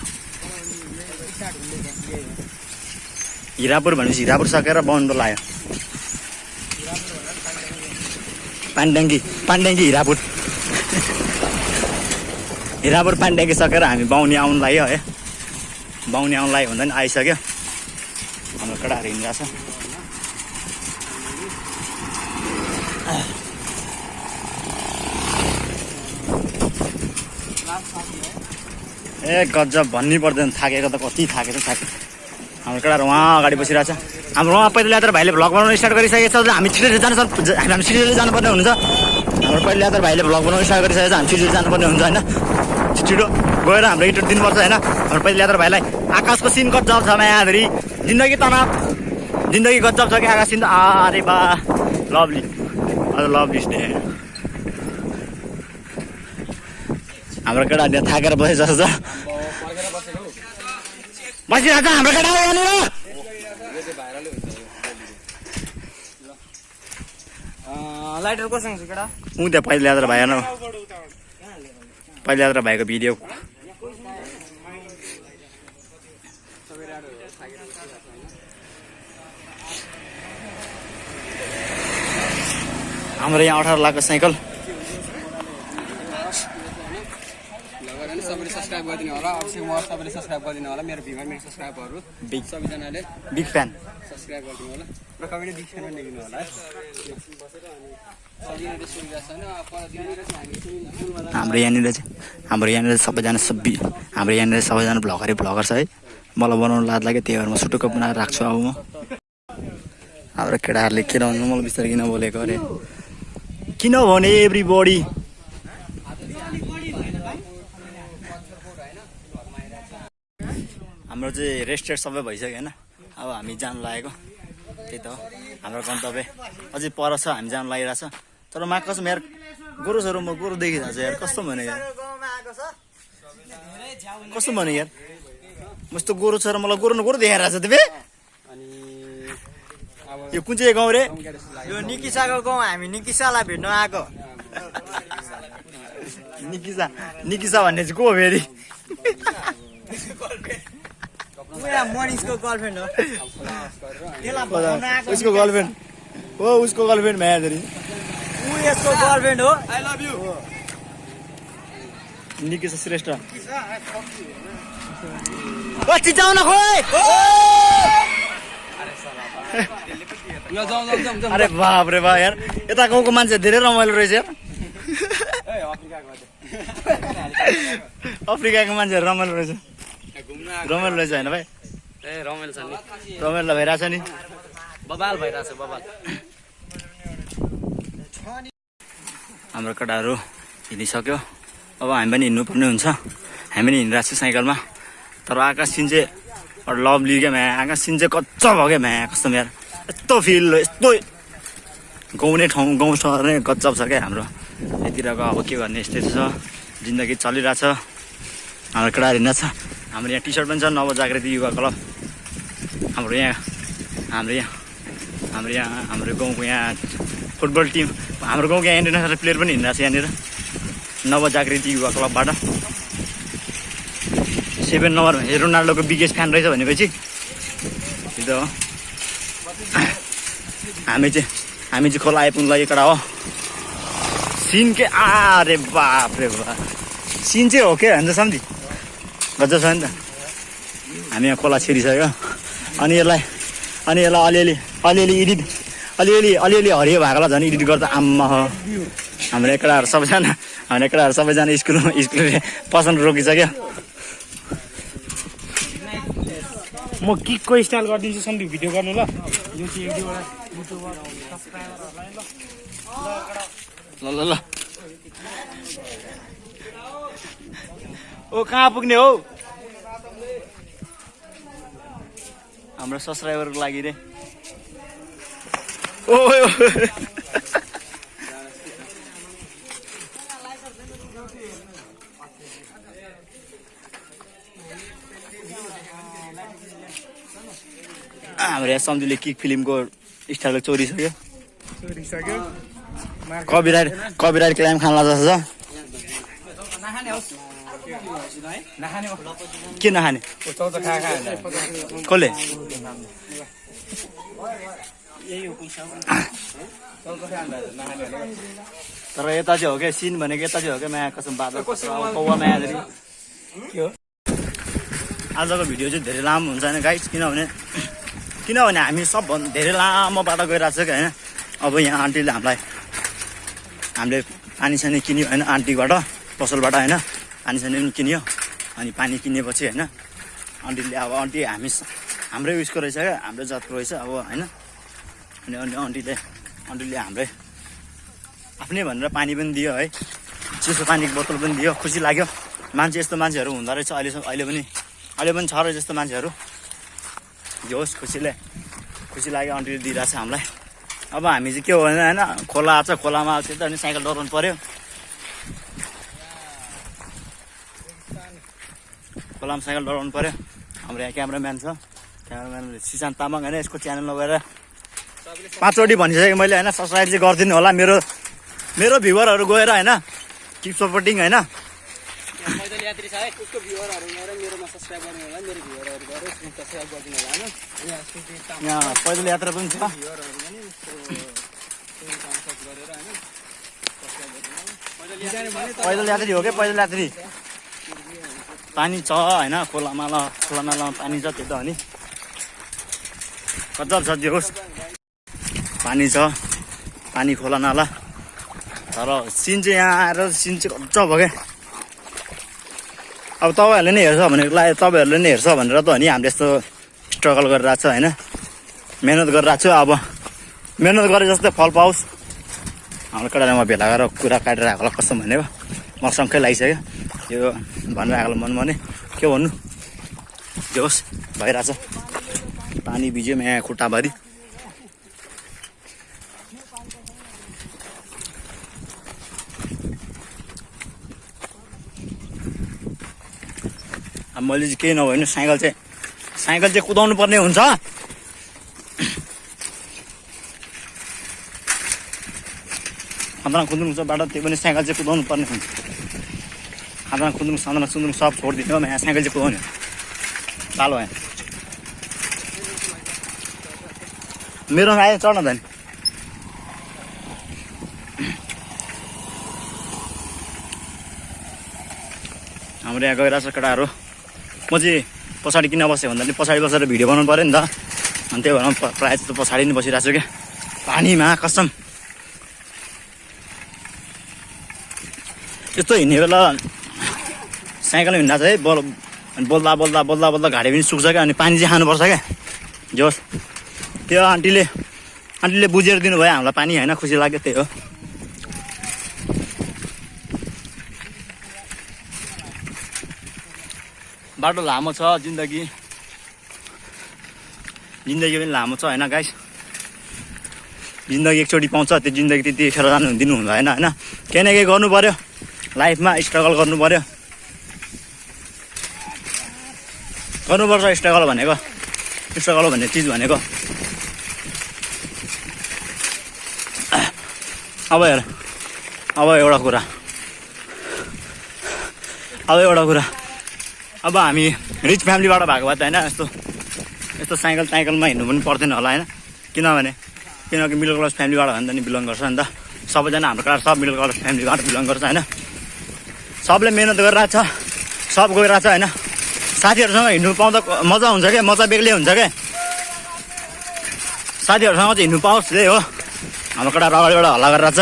A: हिरापुर भनेपछि हिरापुर सकेर बाहुन लाग्यो पानड्याङ्गी पानड्याङ्गी हिरापुर। हिरापुर पानड्याङ्गी सकेर हामी बाहुनी आउनु लाग्यो है। बाहुनी आउनु लाग्यो पनि आइसक्यो। हाम्रो केटाहरू हिँडिरहेको छ। ए गजब भन्नै पर्दैन। थाकेको त कति थाकेको थाके हाम्रो केटाहरू उहाँ अगाडि बसिरहेको छ। हाम्रो उहाँ पहिला यात्रा भाइले भ्लग बनाउनु स्टार्ट गरिसकेको छ। हामी छिटो जानु हामी छिटो जानुपर्ने हुन्छ हाम्रो पहिला यात्रा भाइले भ्लग बनाउनु स्टार्ट गरिसकेको छ। हामी छिटो जानुपर्ने हुन्छ होइन। छिटो गएर हाम्रो इन्टर दिनुपर्छ होइन? हाम्रो पहिला यात्रा भाइलाई आकाशको सिन गजब छ मायाधरी जिन्दगी तनाव जिन्दगी गजब छ कि आकाश सिन अरे बा लभली। हजुर लभली डे हाम्रो केटा त्यहाँ थाकेर बसे जस्तो छ बसिरहेको छ हाम्रो केटा
C: लाइटर कोसँग छ केटा?
A: ऊ त्यहाँ पहिला यात्रा भाइ न पहिला भाइको भिडियो। हाम्रो यहाँ अठार लाखको साइकल
C: लगेर नि सबैले सब्सक्राइब गरिदिनु होला। अवश्य म तपाईँले सब्सक्राइब गरिदिनु होला मेरो भिमा मेरो सब्सक्राइबरहरू
A: बिग
C: सबैजनाले
A: बिग फ्यान
C: सब्सक्राइब गरिदिनु होला। र कमेन्ट डिस्काउन्ट लेखिदिनु होला है?
A: हाम्रो यहाँनिर चाहिँ हाम्रो यहाँनिर सबैजना सबै हाम्रो यहाँनिर सबैजना भ्लगरै भ्लगर छ है। मलाई बनाउनु लाज लाग्यो त्यही भएर म सुटुक्क बनाएर राख्छु अब म। हाम्रो केटाहरूले किन भन्नु मलाई बिस्तारै किन बोलेको अरे? किनभने एभ्री बडी हाम्रो चाहिँ रेस्टेड सबै भइसक्यो होइन। अब हामी जानु लागेको। त्यही त हो। हाम्रो गन्तव्य। अझै पर छ हामी जानु लागिरहेछ तर मा कसम यार गोरुसहरू म गोरु देखिरहेको छु यार। कस्तो भने यार? कस्तो भने यार? म यस्तो गोरु छ र मलाई गोरु न गोरु देखाइरहेको छ तिमी। यो कुन चाहिँ गाउँ रे?
D: यो निकिसाको गाउँ हामी निकिसालाई भेट्न आएको।
A: निकिसा निकिसा भन्ने चाहिँ को हो फेरि?
D: मनिषको गर्लफ्रेन्ड हो। त्यसलाई
A: उसको गर्लफ्रेन्ड। हो उसको गर्लफ्रेन्ड भ्या
D: ऊ यसको गर्लफ्रेन्ड हो।
A: निकिसा श्रेष्ठ। चिचाउन खोइ!
C: यो जाउँ जाउँ जाउँ जाउँ
A: अरे बाप रे बा यार। यता गाउँको मान्छे धेरै रमाइलो रहेछ यार। अफ्रिकाको मान्छेहरू रमाइलो रहेछ। रमाइलो रहेछ होइन भाइ?
C: ए रमाइलो छ नि।
A: रमाइलो भइरहेछ नि?
C: बबाल भइरहेछ बबाल।
A: हाम्रो केटाहरू हिँडिसक्यो। अब हामी पनि हिँड्नुपर्ने हुन्छ। हामी पनि हिँडिरहेको छु साइकलमा। तर आकाश सिन चाहिँ लभली क्या म्या? आकाश सिन चाहिँ कच्चा भयो क्या म्या? कस्तो यार यस्तो फिल यस्तो गाउँ नै ठाउँ गाउँ सहर नै गजब छ क्या हाम्रो। यतिरको अब के गर्ने यस्तै छ। जिन्दगी चलिरहेछ। हाम्रो केटाहरू हिँड्छ हाम्रो यहाँ टी सर्ट पनि छ नवजागृति युवा क्लब। हाम्रो यहाँ हाम्रो यहाँ हाम्रो यहाँ हाम्रो गाउँको यहाँ फुटबल टिम हाम्रो गाउँको यहाँ इन्टरनेसनल प्लेयर पनि हिँडिरहेको छ यहाँनिर। नवजागृति युवा क्लबबाट। सेभेन नम्बर रोनाल्डोको बिगेस्ट फ्यान रहेछ भनेपछि। त्यो हो। हामी चाहिँ हामी चाहिँ खोला आइपुग्नु लागि कडा हो। सिन के आरे बाप रे बा सिन चाहिँ हो के भन्छ सम्झि? गजब छ नि त हामी यहाँ खोला छिरिसक्यो। अनि यसलाई अनि यसलाई अलिअलि अलिअलि एडिट अलिअलि अलिअलि हरियो भएकोलाई झन् एडिट गर्दा आम्मा हो। हाम्रो एकडाहरू सबैजना हाम्रो एकडाहरू सबैजना स्कुल स्कुलले पसन्द रोकिसक्यो।
E: म किकको स्टाइल गरिदिन्छु सन्दीप भिडियो गर्नु ल। ल
A: ल ल। ओ कहाँ पुग्ने हो? हाम्रो सब्सक्राइबरको लागि रे। ओ। हाम्रो यहाँ सम्झीले किक फिल्मको स्टाइल चोरिसक्यो
E: चोरिसक्यो
A: कपिराइट कपिराइट क्लाइम खान जस्तो छ।
B: नखाने
A: के नखाने कसले तर यता चाहिँ हो क्या सिन भनेको यता चाहिँ हो क्या माया कसम बादल कौवा माया के हो आजको भिडियो चाहिँ धेरै लामो हुन्छ होइन गाइस किनभने किनभने हामी सबभन्दा धेरै लामो बाटो गइरहेको छ कि होइन अब यहाँ आन्टीले हामीलाई हामीले पानी सानी किन्यो होइन आन्टीबाट पसलबाट होइन पानी सानी पनि किन्यो। अनि पानी किनेपछि होइन आन्टीले अब आन्टी हामी हाम्रै उयसको रहेछ क्या हाम्रो जातको रहेछ अब होइन। अनि अनि आन्टीले आन्टीले हाम्रै आफ्नै भनेर पानी पनि दियो है। चिसो पानीको बोतल पनि दियो खुसी लाग्यो। मान्छे यस्तो मान्छेहरू हुँदो रहेछ अहिलेसम्म अहिले पनि अहिले पनि छ रहेछ यस्तो मान्छेहरू। होस् खुसीले खुसी लाग्यो आन्टीले दिइरहेछ हामीलाई। अब हामी चाहिँ के हो भने होइन खोला छ खोलामा त्यता अनि साइकल डराउनु पऱ्यो खोलामा साइकल डराउनु पऱ्यो हाम्रो यहाँ क्यामराम्यान छ। क्यामराम्यान सिसान तामाङ होइन यसको च्यानलमा गएर पाँचवटी भनिसकेँ मैले होइन सब्सक्राइब चाहिँ गरिदिनु होला। मेरो मेरो भ्युवरहरू गएर होइन किप सपोर्टिङ होइन।
C: यहाँ
A: पैदल यात्रा पनि छ।
C: पैदल यात्री
A: हो क्या? पैदल यात्री। पानी छ होइन? खोलामा ल पानी छ त्यो त हो नि। छ त्यो? होस् पानी छ। पानी खोला नाला तर सिन चाहिँ यहाँ आएर सिन चाहिँ गजब हो क्या। अब तपाईँहरूले नै हेर्छ भनेको लाग्यो तपाईँहरूले नै हेर्छ भनेर त हो नि हामीले यस्तो स्ट्रगल गरिरहेको छ होइन? मिहिनेत गरिरहेको छु अब। मिहिनेत गरे जस्तै फल पाओस्। हाम्रो केटाले भेला गरेर कुरा काटेर होला कस्तो भनेको? म लागिसक्यो। यो भनेर आएको मन भने के भन्नु? जे होस् भइरहेछ। पानी भिज्यो यहाँ खुट्टाभरि। मैले चाहिँ केही नभए साइकल चाहिँ साइकल चाहिँ कुदाउनु पर्ने हुन्छ। खाँदा खुन्द्रुङ छ बाटो त्यो पनि साइकल चाहिँ कुदाउनु पर्ने हुन्छ। खाँदा खुन्द्रुङ साँद्रा सुन्द्रुङ सब छोडिदिनु यहाँ साइकल चाहिँ कुदाउने पालो यहाँ। मेरो आयो चढ्न त हाम्रो यहाँ गइरहेको छ केटाहरू। म चाहिँ पछाडि किन बसेँ भन्दा पनि पछाडि बसेर भिडियो बनाउनु पऱ्यो नि त। अनि त्यही भएर प्रायः जस्तो पछाडि नै बसिरहेको छु क्या। पानीमा कसम। यस्तो हिँड्ने बेला साइकल हिँड्दा चाहिँ बोल बोल्दा बोल्दा बोल्दा बोल्दा घाँटी पनि सुक्छ क्या अनि पानी चाहिँ खानुपर्छ क्या। जोस्। त्यो आन्टीले आन्टीले बुझेर दिनुभयो हामीलाई पानी होइन? खुसी लाग्यो त्यही हो। बाटो लामो छ जिन्दगी। जिन्दगी पनि लामो छ होइन गाइस जिन्दगी एकचोटि पाउँछ त्यो जिन्दगी त्यतिखेर जानु दिनु हुँदैन होइन? केही न केही गर्नु पऱ्यो लाइफमा स्ट्रगल गर्नु पऱ्यो गर्नुपर्छ स्ट्रगल भनेको स्ट्रगल भन्ने चिज भनेको। अब हेर अब एउटा कुरा। अब एउटा कुरा। अब हामी रिच फ्यामिलीबाट भएको भए त होइन यस्तो यस्तो साइकल साइकलमा हिँड्नु पनि पर्दैन होला होइन। किनभने किनकि मिडल क्लास फ्यामिलीबाट भने त नि बिलङ गर्छ नि त। सबैजना हाम्रो क्लास सब मिडल क्लास फ्यामिलीबाट बिलङ गर्छ होइन। सबले मिहिनेत गरिरहेछ सब गइरहेछ होइन? साथीहरूसँग हिँड्नु पाउँदा मजा हुन्छ क्या? मजा बेग्लै हुन्छ क्या? साथीहरूसँग चाहिँ हिँड्नु पाओस् त्यही हो। हाम्रो केटा अगाडिबाट हल्ला गरिरहेछ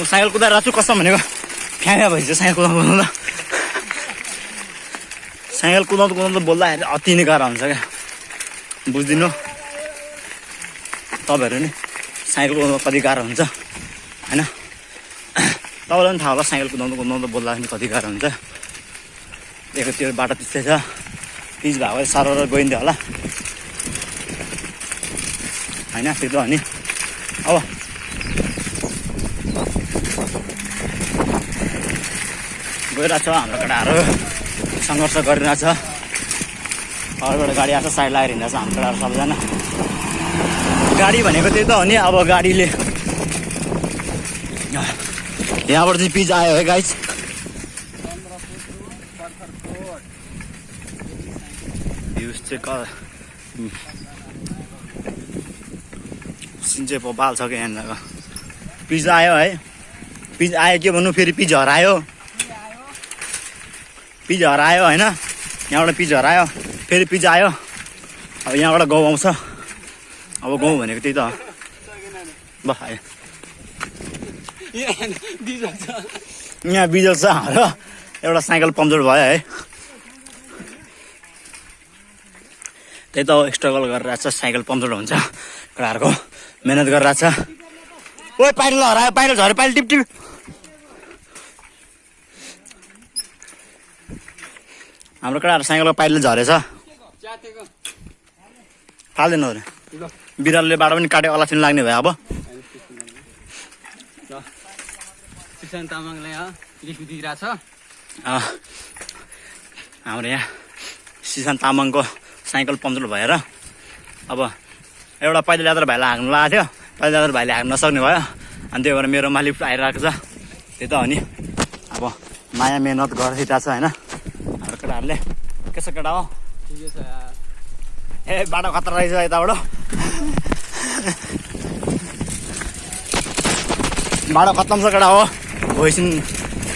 A: म साइकल कुदाइरहेको छु कसम भनेको? फ्याँया भइसक्यो साइकल कुदाउँदा कुदाउँदा। साइकल कुदाउँदा कुदाउँदा बोल्दाखेरि अति नै गाह्रो हुन्छ क्या? बुझिदिनु। तपाईँहरू नि साइकल कुदाउँदा कति गाह्रो हुन्छ होइन? तपाईँलाई पनि थाहा होला साइकल कुदाउँदा कुदाउँदा बोल्दाखेरि कति गाह्रो हुन्छ दिएको त्यो बाटो त्यस्तै छ पिच भएको भए साह्रो गइन्थ्यो होला होइन त्यो त हो नि अब गइरहेछ हाम्रो केटाहरू सङ्घर्ष गरिरहेछ अगाडिबाट गाडी आएको छ साइड लागेर हिँड्दैछ हाम्रो केटाहरू सबैजना गाडी भनेको त्यही त हो नि अब गाडीले यहाँबाट चाहिँ पिज आयो है गाइस भ्युज चाहिँ चाहिँ बाल छ क्या यहाँनिर। पिज आयो है। पिज आयो के भन्नु? फेरि पिज हरायो। पिज हरायो होइन? यहाँबाट पिज हरायो। फेरि पिज आयो। अब यहाँबाट गाउँ आउँछ। अब गाउँ भनेको त्यही त हो। ल आयो। यहाँ बिजल छ हाम्रो। एउटा साइकल पम्चर भयो है। त्यही त स्ट्रगल गरिरहेको छ साइकल पम्चर हुन्छ। केटाहरूको मिहिनेत गरिरहेको छ। ओ पाइल हरायो पाइल झऱ्यो पाइल टिप टिप। हाम्रो केटाहरू साइकलको पाइलले झरेछ। फाल्दैन बिरालोले बाटो पनि काट्यो अलक्षण लाग्ने भयो अब।
C: सुशान्त तामाङलाई अँ, लिखी दिइरहेछ
A: अँ, हाम्रो यहाँ सिसान तामाङको साइकल पम्चर भएर अब एउटा पैदल यात्रा भाइलाई हाँक्नु लगाएको थियो। पैदल यात्रा भाइले हाँक्नु नसक्ने भयो। अनि त्यही भएर मेरो मालिक आइरहेको छ। त्यही त हो नि। अब माया मेहनत गरिरहेको छ होइन? हाम्रो केटाहरूले के छ केटा हो?
C: ठिकै छ।
A: ए बाटो खतरा रहेछ यताबाट। बाटो खत्तम छ केटा हो। भोइस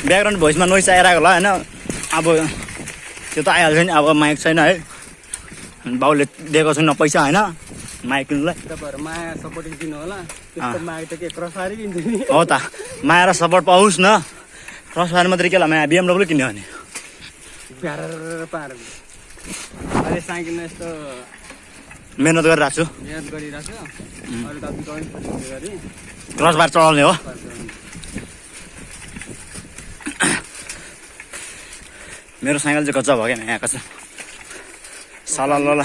A: ब्याकग्राउन्ड भोइसमा नोइस आइरहेको होला होइन? अब त्यो त आइहाल्छ नि अब माइक छैन है। बाउले दिएको छैन पैसा होइन? माइक किन्नुलाई।
C: तपाईँहरू माया सपोर्टिङ दिनु होला।
A: हो त। माया र सपोर्ट पाओस् न। क्रस फायर मात्रै के ला माया? बिएमडब्लु किन्यो भने।
C: यस्तो
A: मिहिनेत गरिरहेको छु। क्रस बार चलाउने हो। मेरो साइकल चाहिँ कच्चा भयो क्या यहाँको छ सला ल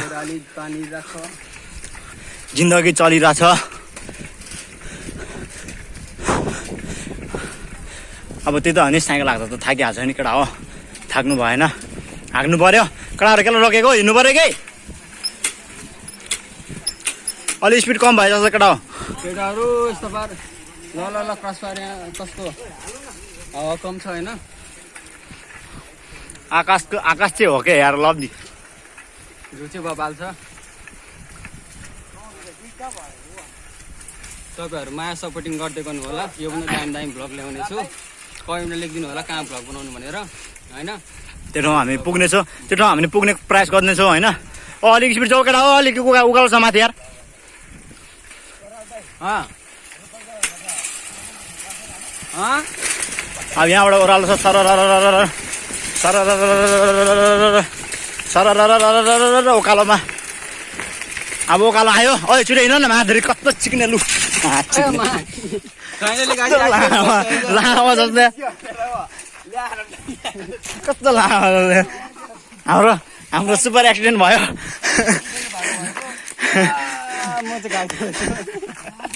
A: जिन्दगी चलिरहेछ। अब त्यही त हो नि साइकल हाक्दा त थाकिहाल्छ नि केटा हो। थाक्नु भएन। हाक्नु पर्यो। केटाहरू केलाई रोकेको? हिँड्नु पर्यो कि? अलि स्पिड कम भयो जस्तो केटा हो।
C: केटाहरू यस्तो पार। ल ल ल क्रस पार यहाँ कस्तो? हावा कम छ होइन।
A: आकाशको आकाश चाहिँ हो क्या यार
C: चाहिँ बबाल छ तपाईँहरू माया सपोर्टिङ गर्दै गर्नु होला यो पनि दामी दामी भ्लग ल्याउने छु कमेन्टमा लेखिदिनु होला कहाँ भ्लग बनाउनु भनेर होइन?
A: त्यो ठाउँ हामी पुग्नेछौँ। त्यो ठाउँ हामीले पुग्ने प्रयास गर्नेछौँ होइन? ओ अलिक स्पिड छ केटा हो अलिक उका उकालो छ माथि यार।
C: अँ। अँ?
A: अब यहाँबाट ओह्रालो छ सर सर उकालोमा अब उकालो आयो ओ छिटो हिँड न माधुरी कस्तो चिक्ने लु लामो जस्तो कस्तो हाम्रो हाम्रो सुपर एक्सिडेन्ट भयो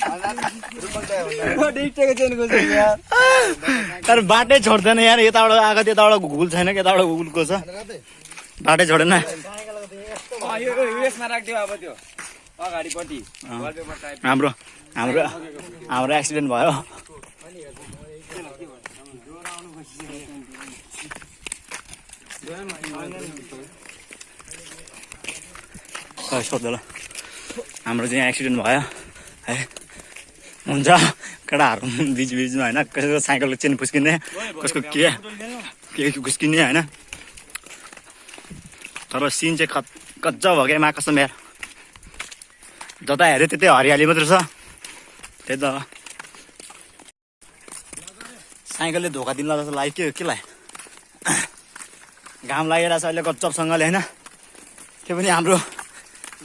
A: तर बाटै छोड्दैन यार यताबाट आएको त्यताबाट घुल छैन कि यताबाट घुलको छ। बाटै छोडेन। हाम्रो हाम्रो हाम्रो एक्सिडेन्ट भयो। सोध्दा ल हाम्रो चाहिँ यहाँ एक्सिडेन्ट भयो। है। हुन्छ। केटाहरू बिच बिचमा होइन कसैको साइकलको चेन फुस्किने कसको के के फुस्किने होइन। तर सिन चाहिँ कच कच्चा भयो क्या मा कसम यार जता हेऱ्यो त्यतै हरियाली मात्र छ। त्यही त। साइकलले धोका दिनु जस्तो लाग्यो। के के लाग्यो घाम लागिरहेछ अहिले गच्चपसँगले होइन। त्यो पनि हाम्रो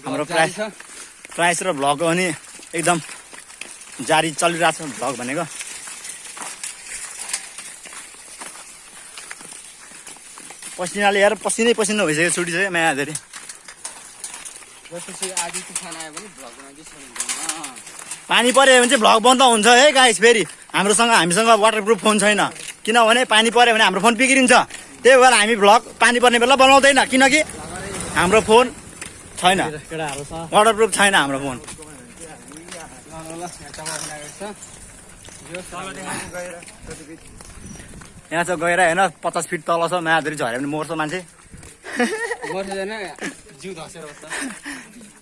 A: हाम्रो प्राइस
C: छ।
A: प्राइस र भ्लग हो भने एकदम जारी चलिरहेको छ भ्लग भनेको। पसिनाले यार पसिनै पसिना भइसक्यो छुटिसक्यो माया धेरै। पानी पऱ्यो भने चाहिँ भ्लग बन्द हुन्छ है गाइस फेरि। हाम्रोसँग हामीसँग वाटरप्रुफ फोन छैन। किनभने पानी पऱ्यो भने हाम्रो फोन बिग्रिन्छ। त्यही भएर हामी भ्लग पानी पर्ने बेला बनाउँदैन। किनकि हाम्रो फोन छैन।
C: छ?
A: वाटरप्रुफ छैन हाम्रो फोन
C: ल यहाँ छ
A: चाहिँ गएर होइन पचास फिट तल छ मायाधुरी झऱ्यो भने मर्छ मान्छे
C: जिउ धसेर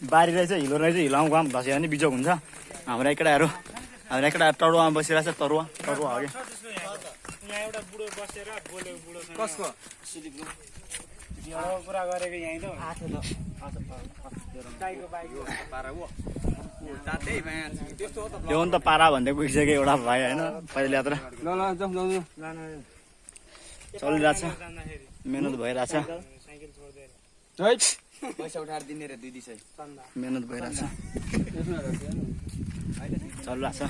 A: बारी रहेछ हिलो रहेछ हिलोमा गएँ धस्यो भने बिजोग हुन्छ हाम्रा केटाहरू हाम्रा केटाहरू टरुवामा बसिरहेछ तरुवा तरुवा हो कि
E: एउटा कुरा गरेको यहीँ
A: त्यो नि त पारा भन्दै गइसक्यो एउटा भाइ होइन? पैदल यात्रा।
C: ल ल जाउँ जाउँ जाउँ
A: चलिरहेछ। मिहिनेत भइरहेछ।
E: साइकल छोड्दै
C: हैट पैसा उठाएर दिने रे दुई दिसै
A: मिहिनेत भइरहेछ। चलिरहेछ।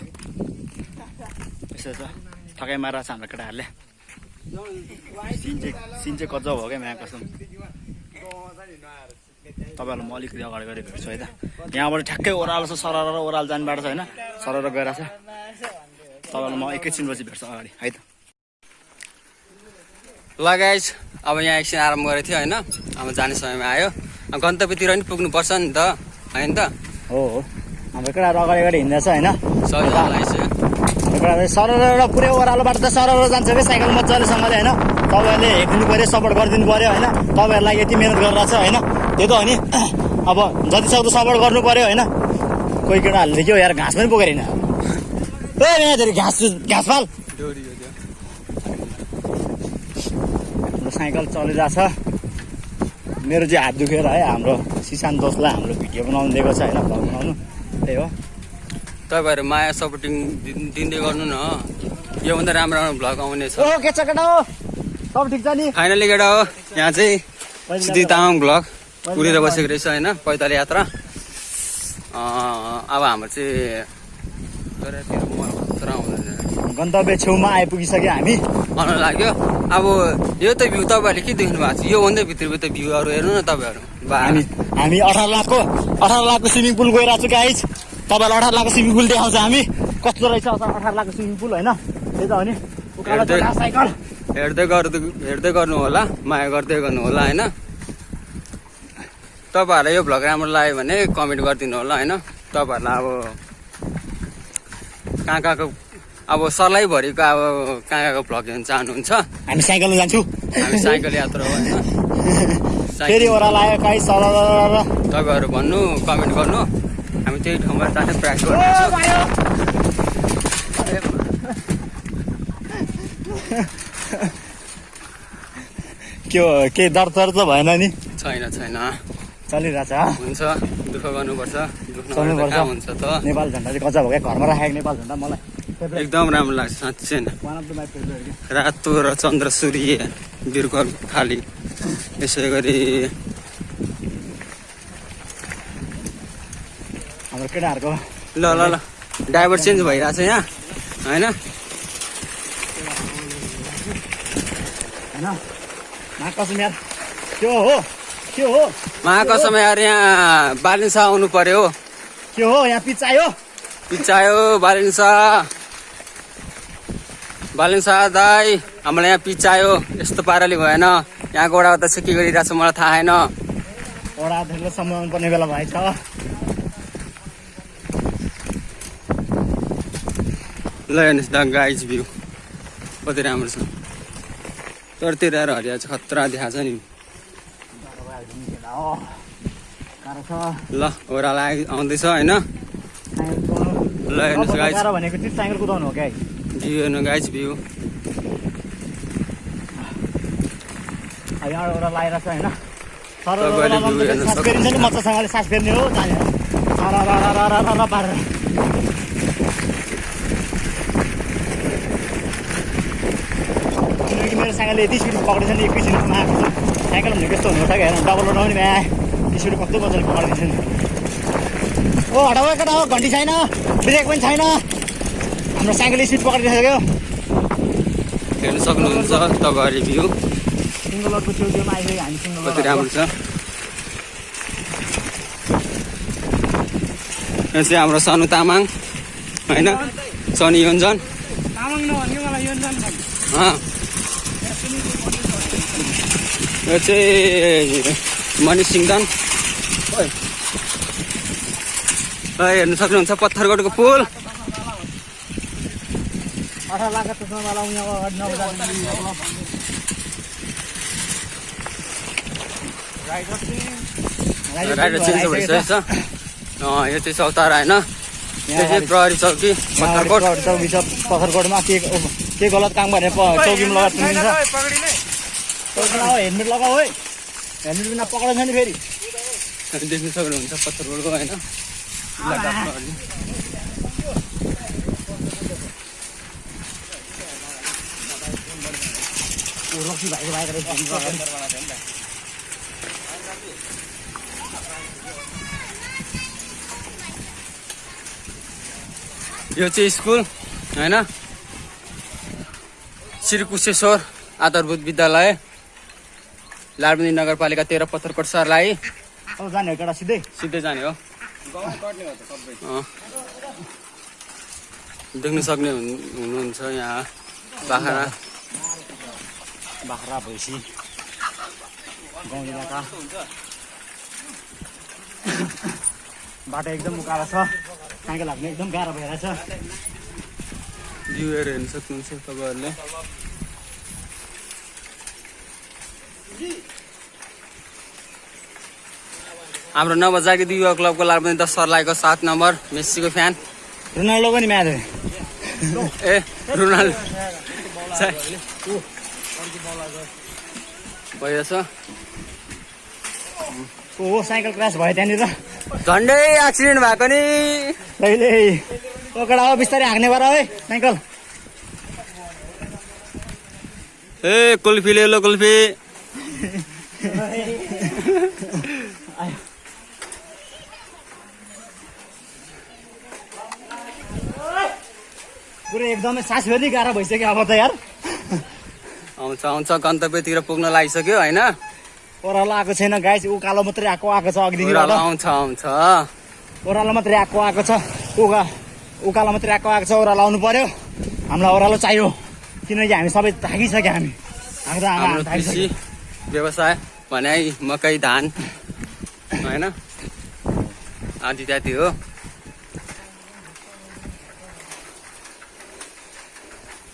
A: यसो छ ठकाइ मारिरहेछ हाम्रो केटाहरूले। सिन चाहिँ गजब हो क्या म्या? कसम। तपाईँहरूलाई म अलिकति अगाडि गएर भेट्छु है त। यहाँबाट ठ्याक्कै ओह्रालो छ सरर र ओह्रालो जाने बाटो छ होइन? सरर गइरहेछ तपाईँलाई म एकैछिनपछि भेट्छु अगाडि है त।
C: ल गाइज अब यहाँ एकछिन आराम गरेको थियो होइन? अब जाने समयमा आयो। गन्तव्यतिर पनि पुग्नुपर्छ नि त होइन त?
A: हो हो। हाम्रो केटाहरू अगाडि अगाडि हिँड्दैछ होइन? र पुरै ओह्रालो बाटो त सरर जान्छ कि साइकल मजालेसँगले होइन? तपाईँहरूले हेरिदिनु पऱ्यो सपोर्ट गरिदिनु पऱ्यो होइन? तपाईँहरूलाई यति मिहिनेत गरिरहेको छ होइन? त्यो त हो नि। अब जति सक्दो सपोर्ट गर्नु पऱ्यो होइन? कोही केटाहरूले के हो यार घाँस पनि हिँड्छ ए यहाँ घाँस घाँस
C: त्यो
A: हाम्रो साइकल चलिरहेछ। मेरो चाहिँ हात दुखेर है हाम्रो सिसान दोस्तलाई हाम्रो भिडियो बनाउनु दिएको छ होइन बनाउनु। त्यही हो।
C: तपाईँहरू माया सपोर्टिङ दिन- दिँदै गर्नु न योभन्दा राम्रो राम्रो भ्लग आउने छ। फाइनली केटा हो। यहाँ चाहिँ सिद्धि तामाङ भ्लग। उडेर बसेको रहेछ होइन? पैदल यात्रा। अब हाम्रो चाहिँ
A: गन्तव्य छेउमा आइपुगिसक्यो हामी।
C: आउन लाग्यो। अब यो त भ्यू तपाईँहरूले के देख्नु भएको छ? योभन्दा भित्रभित्र भ्यूहरू हेर्नु न तपाईँहरू।
A: हामी हामी अठार लाखको अठार लाखको स्विमिङ पुल गइरहेको छु गाइज तपाईँलाई अठार लाखको स्विमिङ पुल देखाउँछ हामी। कस्तो रहेछ अठार लाखको स्विमिङ पुल होइन? त्यही त हो नि। साइकल।
C: हेर्दै गर्दै हेर्दै गर्नु होला माया गर्दै गर्नु होला होइन? तपाईँहरूलाई यो भ्लग राम्रो लाग्यो भने कमेन्ट गरिदिनु होला होइन? तपाईँहरूलाई अब कहाँ कहाँको अब सलाइभरिको अब कहाँ कहाँको भ्लग हेर्नु चाहनुहुन्छ?
A: हामी साइकलमा जान्छु।
C: हामी साइकल यात्रा हो होइन?
A: फेरि
C: साइकल
A: ओह्रालो आयो काहीँ सर
C: तपाईँहरू भन्नु कमेन्ट गर्नु। हामी त्यही ठाउँमा जाने प्रयास गर्नेछौँ
A: के हो केही दर्द त भएन नि
C: छैन छैन।
A: चलिरहेछ।
C: हुन्छ दुःख गर्नुपर्छ। दुःख हुन्छ त?
A: नेपाल झन्डा चाहिँ गजब हो क्या। घरमा राखेको नेपाल झन्डा मलाई।
C: एकदम राम्रो लाग्छ साँच्चै नै। रातो र चन्द्र सूर्य बिर्को खाली। यसै गरी
A: हाम्रो केटाहरूको।
C: ल ल ल। ड्राइभर चेन्ज भइरहेछ यहाँ। होइन?
A: होइन? महाकसम यार के हो के हो।
C: महाकसम यार यहाँ बालिन्सा आउनु पर्यो
A: के हो यहाँ पिच आयो।
C: पिचायो बालिन्सा बालिन्सा दाई हामीलाई यहाँ पिचायो यस्तो पाराले भएन। यहाँको वडा चाहिँ के गरिरहेछ मलाई थाहा छैन।
A: अध्यक्षलाई सम्झाउनु पर्ने बेला भएछ।
C: ल हेर्नुहोस् द गाइज भ्यू कति राम्रो छ तर्तिर आएर हरिया चाहिँ खतरा देखाएको छ नि ल ओह्रालो आइ आउँदैछ होइन ल हेर्नुहोस् गाइज भ्यू हेर्नु गाइज भ्यू
A: तर
C: तपाईँले view हेर्न
A: सास फेरिन्छ नि मजासँगले सास फेर्ने हो जाने र र र र र र पारेर किनकि मेरो साइकलले यति स्पिड पक्रिन्छ नि एकैछिनमा साइकल भनेको यस्तो हुनु क्या हेर्नु डबल उठाउने भ्या स्पिड कस्तो मजाले पक्रिदिन्छ नि ओ हटाउ केटा हो घन्टी छैन ब्रेक पनि छैन। हाम्रो साइकलले स्पिड पक्रिदिइसक्यो
C: हेर्नु सक्नुहुन्छ तपाईँहरूले भ्यू।
A: सिङ्गल रोडको छेउछेउमा आइसक्यो हामी सिङ्गल
C: कति राम्रो छ। यो चाहिँ हाम्रो सनु तामाङ होइन? सनी योन्जन।
E: तामाङ नभन्यो मलाई यो जानु
C: अँ। यो चाहिँ ओइ। ल हेर्नु सक्नुहुन्छ पत्थरगढको पुल।
A: राइडर
C: चेन्ज भइसकेको छ। अँ, यो चाहिँ चौतारा होइन। यो चाहिँ प्रहरी चौकी पत्थरकोट।
A: चौकी छ पत्थरकोटमा के के गलत काम गर्ने प- चौकीमा लगाएर लगाऊ हेलमेट लगाऊ है हेलमेट बिना पक्राउँछ नि। फेरि
C: देख्न सक्नुहुन्छ पत्थरकोटको होइन इलाका प्रहरी
A: रक्सी भाइको भाइको रहेछ अगाडि।
C: यो चाहिँ स्कुल होइन? श्री कुशेश्वर आधारभूत विद्यालय। लालबन्दी नगरपालिका तेह्र पत्थरकोट सर्लाही
A: अब जाने हो केटा सिधै?
C: सिधै जाने हो। देख्न सक्ने हुनु- हुनुहुन्छ यहाँ। बाख्रा।
A: बाख्रा भैँसी। गाउँ इलाका। बाटो एकदम उकालो छ। हाक्नु एकदम गाह्रो भइरहेछ।
C: भ्यूहरू हेर्न सक्नुहुन्छ तपाईँहरूले। हाम्रो नवजागृति युवा क्लबको लालबन्दी दस सर्लाहीको सात नम्बर मेस्सीको फ्यान।
A: रोनाल्डो पनि म्याच
C: ए रोनाल्डो। भइरहेछ
A: हो साइकल क्रास भयो त्यहाँनिर।
C: झन्डै एक्सिडेन्ट भएको नि।
A: कहिले ओकडा हो बिस्तारै हाँक्ने गर है साइकल।
C: ए कुल्फी ले लो कुल्फी।
A: पुरै एकदमै सास फेरि गाह्रो भइसक्यो अब त यार।
C: आउँछ आउँछ गन्तव्यतिर पुग्न लागिसक्यो होइन?
A: ओह्रालो आएको छैन गाइस उकालो मात्रै आएको आएको छ अघिदेखि
C: आउँछ आउँछ।
A: ओह्रालो मात्रै आएको आएको छ। उका उकालो मात्रै आएको आएको छ ओह्रालो आउनु पर्यो। हामीलाई ओह्रालो चाहियो। किनकि हामी सबै थाकिसक्यो हामी।
C: हाम्रो व्यवसाय भने मकै धान होइन? आदि इत्यादि हो।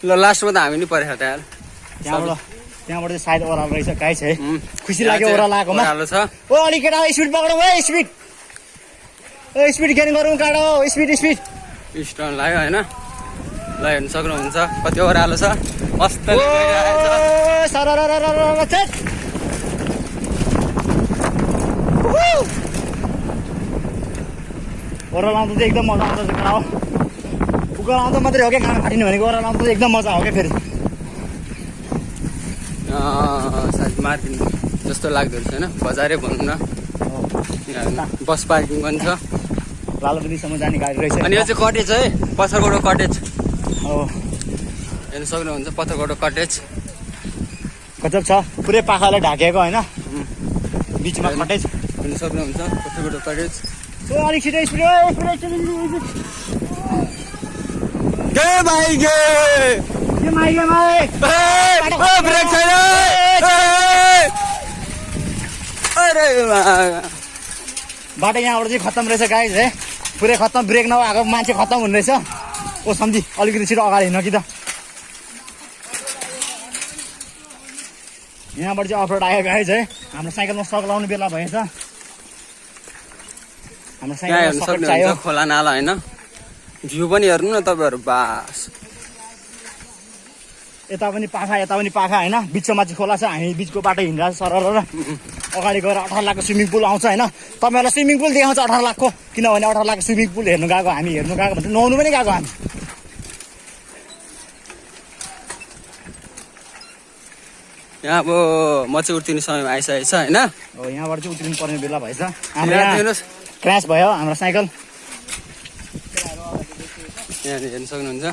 C: ल लास्टमा त हामी नि परेको त यार।
A: त्यहाँबाट त्यहाँबाट चाहिँ सायद ओह्रालो रहेछ गाइस है
C: उम्,
A: खुसी
C: यहाँ
A: लाग्यो
C: चाहिँ
A: ओह्रालो आएकोमा
C: ओह्रालो छ।
A: ओ अलिक केटा स्पिड पकडौँ है स्पिड। ओ स्पिड गेन गरौँ काँडो स्पिड स्पिड।
C: स्टोन लाग्यो होइन? ल हेर्नु सक्नुहुन्छ कति ओह्रालो छ। मस्त
A: ओ सररररररर, छेट। उहु। ओह्रालो आउँदा चाहिँ एकदम मजा आउँछ केटा हो। उकालो आउँदा मात्रै हो क्या काँडो फाटिनु भनेको ओह्रालो आउँदा चाहिँ एकदम मजा हो क्या फेरि।
C: सायद मार्केट जस्तो लाग्दो रहेछ होइन? बजारै भनौँ न। बस पार्किङ पनि छ।
A: लालबन्दीसम्म जाने गाडी रहेछ।
C: अनि यो चाहिँ कटेज है? पत्थरकोटो कटेज।
A: हो।
C: हेर्नु सक्नुहुन्छ पत्थरकोटो कटेज।
A: गजब छ। पुरै पाखाले ढाकेको होइन। बिचमा कटेज। अलिक छिटो स्पिड स्पिड
C: गे भाइ गे। ब्रेक छैन। अरे
A: बाटो यहाँबाट चाहिँ खत्तम रहेछ गाइज है। पुरै खत्तम ब्रेक नभएको मान्छे खत्तम हुने रहेछ। ओ सम्झी अलिकति छिटो अगाडि हिँड्न कि त। यहाँबाट चाहिँ अफरोड आयो गाइज है। हाम्रो साइकलमा सक लाउने बेला भएछ।
C: यहाँ हेर्नु सक्नुहुन्छ खोला नाला होइन? भ्यू पनि हेर्नु न तपाईँहरू बास।
A: यता पनि पाखा यता पनि पाखा होइन? बिचमा चाहिँ खोला छ हामी बिचको बाटो हिँडेर सरर अगाडि गएर अठार लाखको स्विमिङ पुल आउँछ होइन? तपाईँहरूलाई स्विमिङ पुल देखाउँछ अठार लाखको। किनभने अठार लाखको स्विमिङ पुल हेर्नु गएको हामी हेर्नु गएको भने नुहाउनु पनि गएको हामी।
C: यहाँ अब म चाहिँ उत्रिने समय आइसकेको छ होइन?
A: यहाँबाट चाहिँ उत्रिनु पर्ने बेला भएछ। हाम्रो क्रास भयो हाम्रो साइकल।
C: यहाँ हेर्नु सक्नुहुन्छ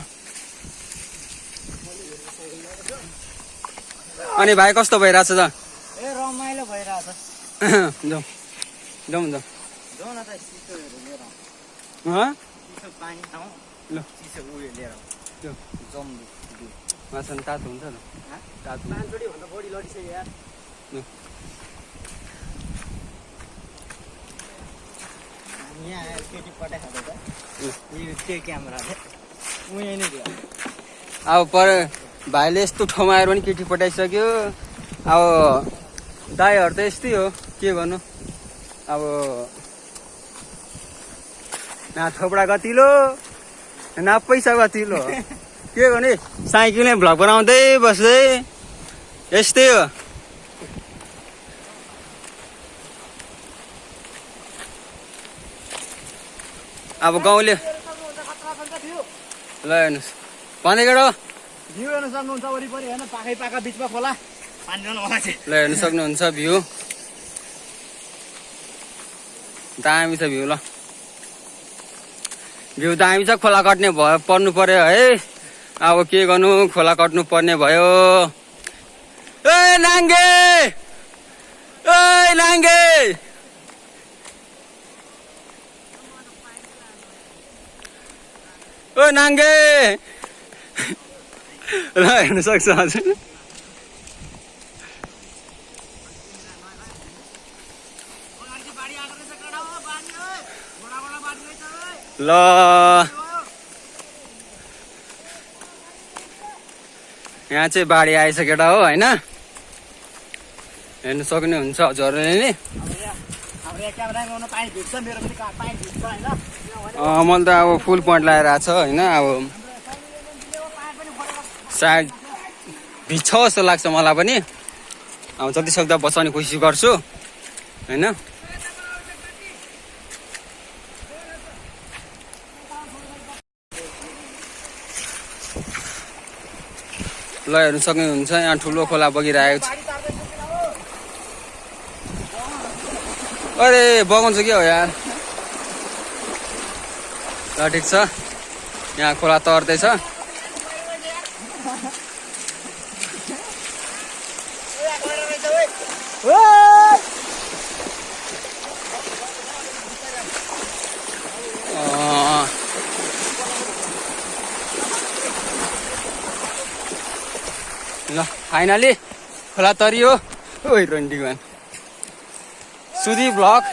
C: अनि भाइ कस्तो भइरहेछ त?
A: ए रमाइलो भइरहेछ।
C: जाउँ जाउँ जाउँ
A: जाउँ न त चिसोहरू लिएर
C: हँ?
A: चिसो पानी खाउँ
C: ल।
A: चिसो उयो लिएर
C: त्यो।
A: जम्बु
C: माछा नि तातो हुन्छ त तातो हुन्छ।
A: पाँचचोटि भन्दा बढी लडिसक्यो यार
C: ल।
A: यहाँ आएर केटी पठाएको त त्यो क्यामेरा ऊ यहीँ नै थियो
C: अब पर भाइले यस्तो ठाउँमा आएर पनि केटी पठाइसक्यो अब दाईहरू त यस्तै हो के गर्नु अब न थोपडा कतिलो न पैसा कतिलो के गर्ने साइकलमै भ्लग बनाउँदै बस्दै यस्तै हो अब गाउँले ल हेर्नुहोस्। भन्दै केटो
A: भ्यू हेर्न सक्नुहुन्छ वरिपरि होइन? पाखै पाखा बिचमा खोला। पानी होला चाहिँ।
C: ल हेर्नु सक्नुहुन्छ भ्यू। दामी छ भ्यू ल। भ्यू दामी छ खोला कट्ने भयो पर्नु पर्यो है। अब के गर्नु? खोला कट्नु पर्ने भयो। ए नाङ्गे! ए नाङ्गे! ओ नाङ्गे ल हेर्नु सक्छ हजुर ल। यहाँ चाहिँ बाढी आएछ हो होइन? हेर्नु सक्नुहुन्छ हजुरहरूले नि। मैले त अब फुल पोइन्ट लगाएर आएको छ होइन? अब सायद भिज्छ जस्तो लाग्छ मलाई पनि। अब जति सक्दो बचाउने कोसिस गर्छु होइन? ल हेर्नु सक्नुहुन्छ यहाँ ठुलो खोला बगिरहेको छ। अरे बगाउँछ के हो यार? ल ठिक छ। यहाँ खोला तर्दैछ। ल फाइनली खोला तरियो। ओइ रन्डीवान सुधी ब्लक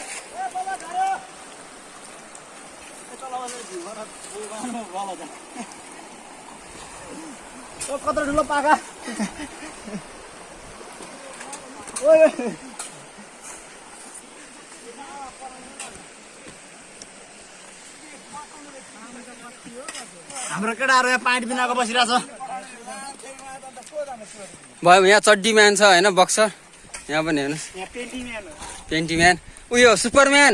A: ओ कत्रो ठुलो पाखा ओइ हाम्रो केटाहरू यहाँ पानी बिनाको बसिरहेछ।
C: भयो यहाँ चड्डी म्यान छ होइन बक्सर यहाँ पनि हेर्नुहोस्। पेन्टी म्यान उयो सुपरम्यान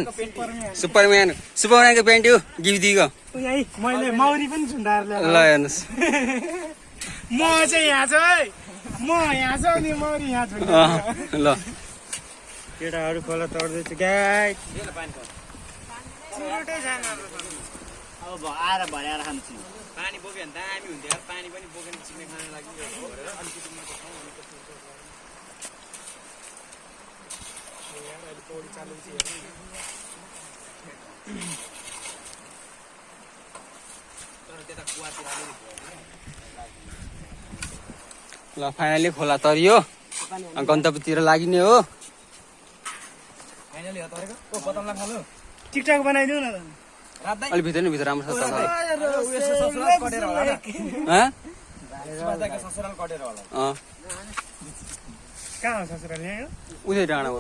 C: सुपरम्यान सुपरम्यानको पेन्ट हो गिफ्टीको
E: यहीँ मैले मौरी पनि झुन्डाएर
C: ल हेर्नुहोस्।
E: म चाहिँ यहाँ छु है। म यहाँ छु अनि मौरी यहाँ छु
C: ल।
E: केटाहरू खोला तर्दैछु गाई।
A: अब आएर भर्याएर खान्छु
C: पानी बोक्यो भने दामी हुन्थ्यो। यार पानी पनि बोकेर चिक्ने खाने लागि ल फाइनली खोला तरियो। गन्तव्यतिर लागिने हो।
E: टिकटक बनाइदिउ न
C: अलिक भित्र नि भित्र राम्रो छ?
B: ससुराल कटेर होला।
C: अँ।
E: कहाँ हो ससुराल यहाँ? हो?
C: उतै डाँडा हो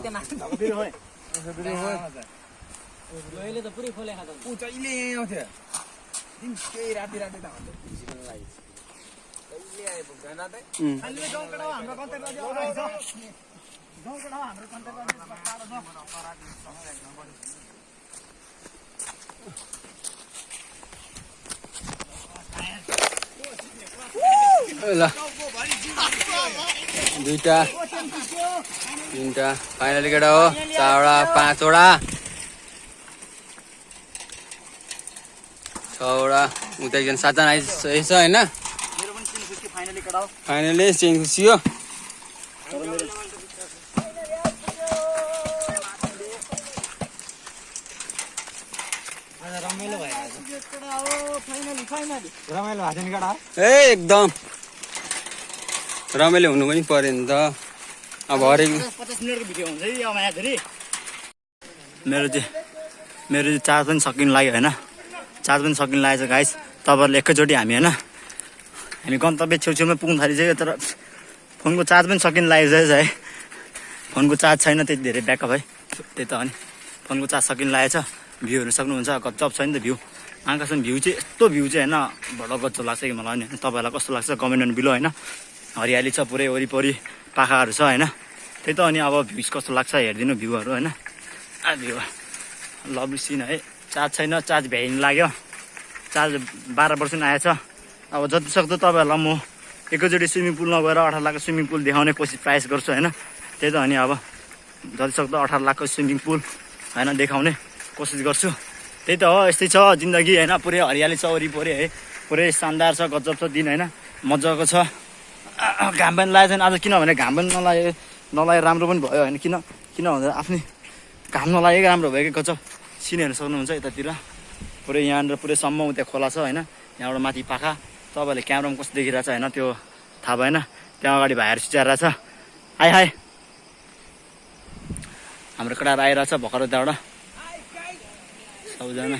B: ऊ जहिले यहीँ आउँथ्यो दिन केही राति राति त हाम्रो भिजिनु लागि कहिले आइपुग्दैन रातै
C: उम्.
A: हाम्रो कन्ट्याक्ट गर्दै आउनुहुन्छ गाउँकेटा हाम्रो कन्ट्याक्ट गर्दै टाढो छ
C: ल। दुईटा। तिनवटा फाइनली केटा हो। चारवटा पाँचवटा। छवटा। उता एकजना सातजना आइसकेको छ होइन?
A: चिन फाइनली
C: चेन्ज खुसियो
B: रमाइलो केटा
C: ए एकदम। रमाइलो हुनु पनि पऱ्यो नि त। अब हरेक
A: मेरो चाहिँ मेरो चाहिँ चार्ज पनि सकिनु लाग्यो होइन? चार्ज पनि सकिनु लागेको छ गाइस तपाईँहरूले एकैचोटि हामी होइन? हामी गन्तव्य छेउछेउमै पुग्नु थालिसक्यो तर फोनको चार्ज पनि सकिनु लागेको छ है। फोनको चार्ज छैन त्यति धेरै ब्याकअप है। त्यही त हो नि। फोनको चार्ज सकिन लागेको छ। भ्यू हेर्नु सक्नुहुन्छ गजब छ नि त भ्यू। आकाशमा भ्यू चाहिँ यस्तो भ्यू चाहिँ होइन गजब लाग्छ कि मलाई नि? तपाईँहरूलाई कस्तो लाग्छ? कमेन्ट बिलो होइन। हरियाली छ पुरै वरिपरि पाखाहरू छ होइन। त्यही त अनि अब भ्युज कस्तो लाग्छ हेरिदिनु भ्यूहरू होइन। भ्यू। लभली सिन है। चार्ज छैन चार्ज भ्याइनु लाग्यो। चार्ज बाह्र पर्सेन्ट आएछ। अब जति सक्दो तपाईँहरूलाई म एकैचोटि स्विमिङ पुलमा गएर अठार लाखको स्विमिङ पुल देखाउने कोसिस प्रयास गर्छु होइन। त्यही त अनि अब जति सक्दो अठार लाखको स्विमिङ पुल होइन देखाउने कोसिस गर्छु। त्यही त हो यस्तै छ जिन्दगी होइन पुरै हरियाली छ वरिपरि है। पुरै शानदार छ गजब छ दिन होइन। मजाको छ। घाम पनि लागेको छैन आज किनभने घाम पनि नलागे नलागे राम्रो पनि भयो होइन। किन किन भन्दा आफ्नै घाम नलागेको राम्रो भयो कि गजब। सिन हेर्नु सक्नुहुन्छ यतातिर। पुरै यहाँनिर पुरै सम्म उता खोला छ होइन। यहाँबाट माथि पाखा। तपाईँहरूले क्यामरामा कस्तो देखिरहेको छ होइन त्यो थाहा भएन। त्यहाँ अगाडि भाइहरू सिचाइरहेछ हाई हाई हाम्रो केटाहरू आइरहेछ भर्खर त्यहाँबाट। सबैजना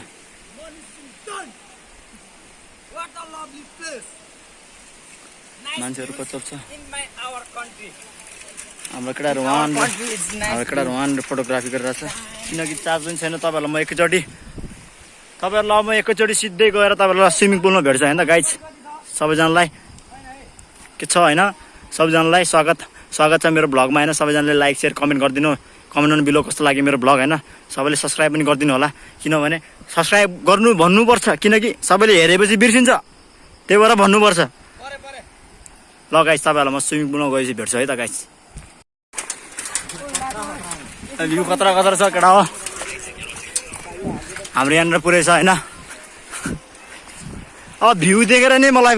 A: मान्छेहरू कचप छ हाम्रो केटाहरू वान हाम्रो केटाहरू वान फोटोग्राफी गरिरहेछ किनकि चार्ज पनि छैन तपाईँहरूलाई म एकैचोटि तपाईँहरूलाई म एकैचोटि सिधै गएर तपाईँहरूलाई स्विमिङ पुलमा भेट्छ होइन गाइज सबैजनालाई। के छ होइन? सबैजनालाई स्वागत। स्वागत छ मेरो भ्लगमा होइन? सबैजनाले लाइक सेयर कमेन्ट गरिदिनु। कमेन्ट गर्नु बिलो कस्तो लाग्यो मेरो भ्लग होइन? सबैले सब्सक्राइब पनि गरिदिनु होला। किनभने सब्सक्राइब गर्नु भन्नुपर्छ किनकि सबैले हेरेपछि बिर्सिन्छ। त्यही भएर भन्नुपर्छ। ल गाइस तपाईँहरूलाई म स्विमिङ पुलमा गएपछि भेट्छु है त गाइस भ्यू कत्रा कत्रा छ केटा हो। हाम्रो यहाँनिर पुरै छ होइन? अब भ्यू देखेर नै मलाई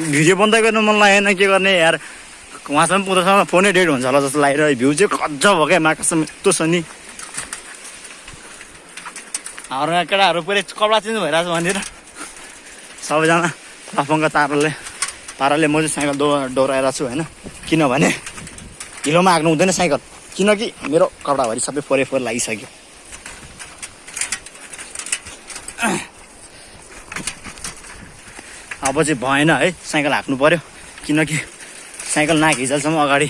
A: भिडियो बन्द गर्नु मन लागेन के गर्ने यार? उहाँसँग उतासँग फोनै डेड हुन्छ होला जस्तो लागिरहेको भ्यू चाहिँ गजब हो क्या माकासम्म। यस्तो छ नि। हाम्रो यहाँ केटाहरू पुरै कपडा चेन्ज भइरहेको छ भनेर सबैजना लफङ्ग ताराले पाराले म चाहिँ साइकल दौ दौडाइरहेको छु होइन। किनभने हिलोमा हाक्नु हुँदैन साइकल। किनकि मेरो कपडाभरि सबै फोरे फोहोर लागिसक्यो। अब चाहिँ भएन है साइकल हाक्नु पऱ्यो किनकि साइकल नाघिजालसम्म अगाडि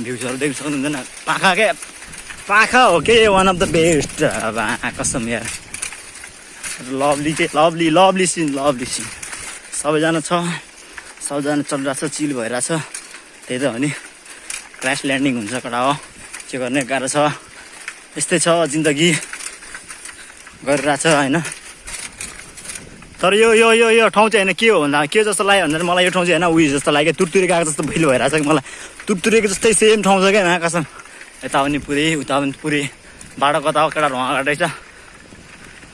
A: भ्युजहरू देख्नु सक्नुहुँदैन। पाखा क्या पाखा हो के? वान अफ द बेस्ट अब कसम यार। लभली के? Lovely lovely scene lovely scene सबैजना छ। सबैजना चलिरहेको छ चिल भइरहेछ। त्यही त हो नि। क्रास ल्यान्डिङ हुन्छ कडा हो? के गर्ने गाह्रो छ? यस्तै छ जिन्दगी। गरिरहेछ होइन? तर यो यो यो यो ठाउँ चाहिँ होइन के हो भन्दा के जस्तो लाग्यो भन्दा मलाई यो ठाउँ चाहिँ होइन उयो जस्तो लाग्यो। तुरतुरे गएको जस्तो भइलो भइरहेछ कि मलाई। तुरतुरेको जस्तै सेम ठाउँ छ क्या आकाशम यता पनि पुरै उता पनि पुरै। बाटो कता हो केटाहरू उहाँ अगाडि छ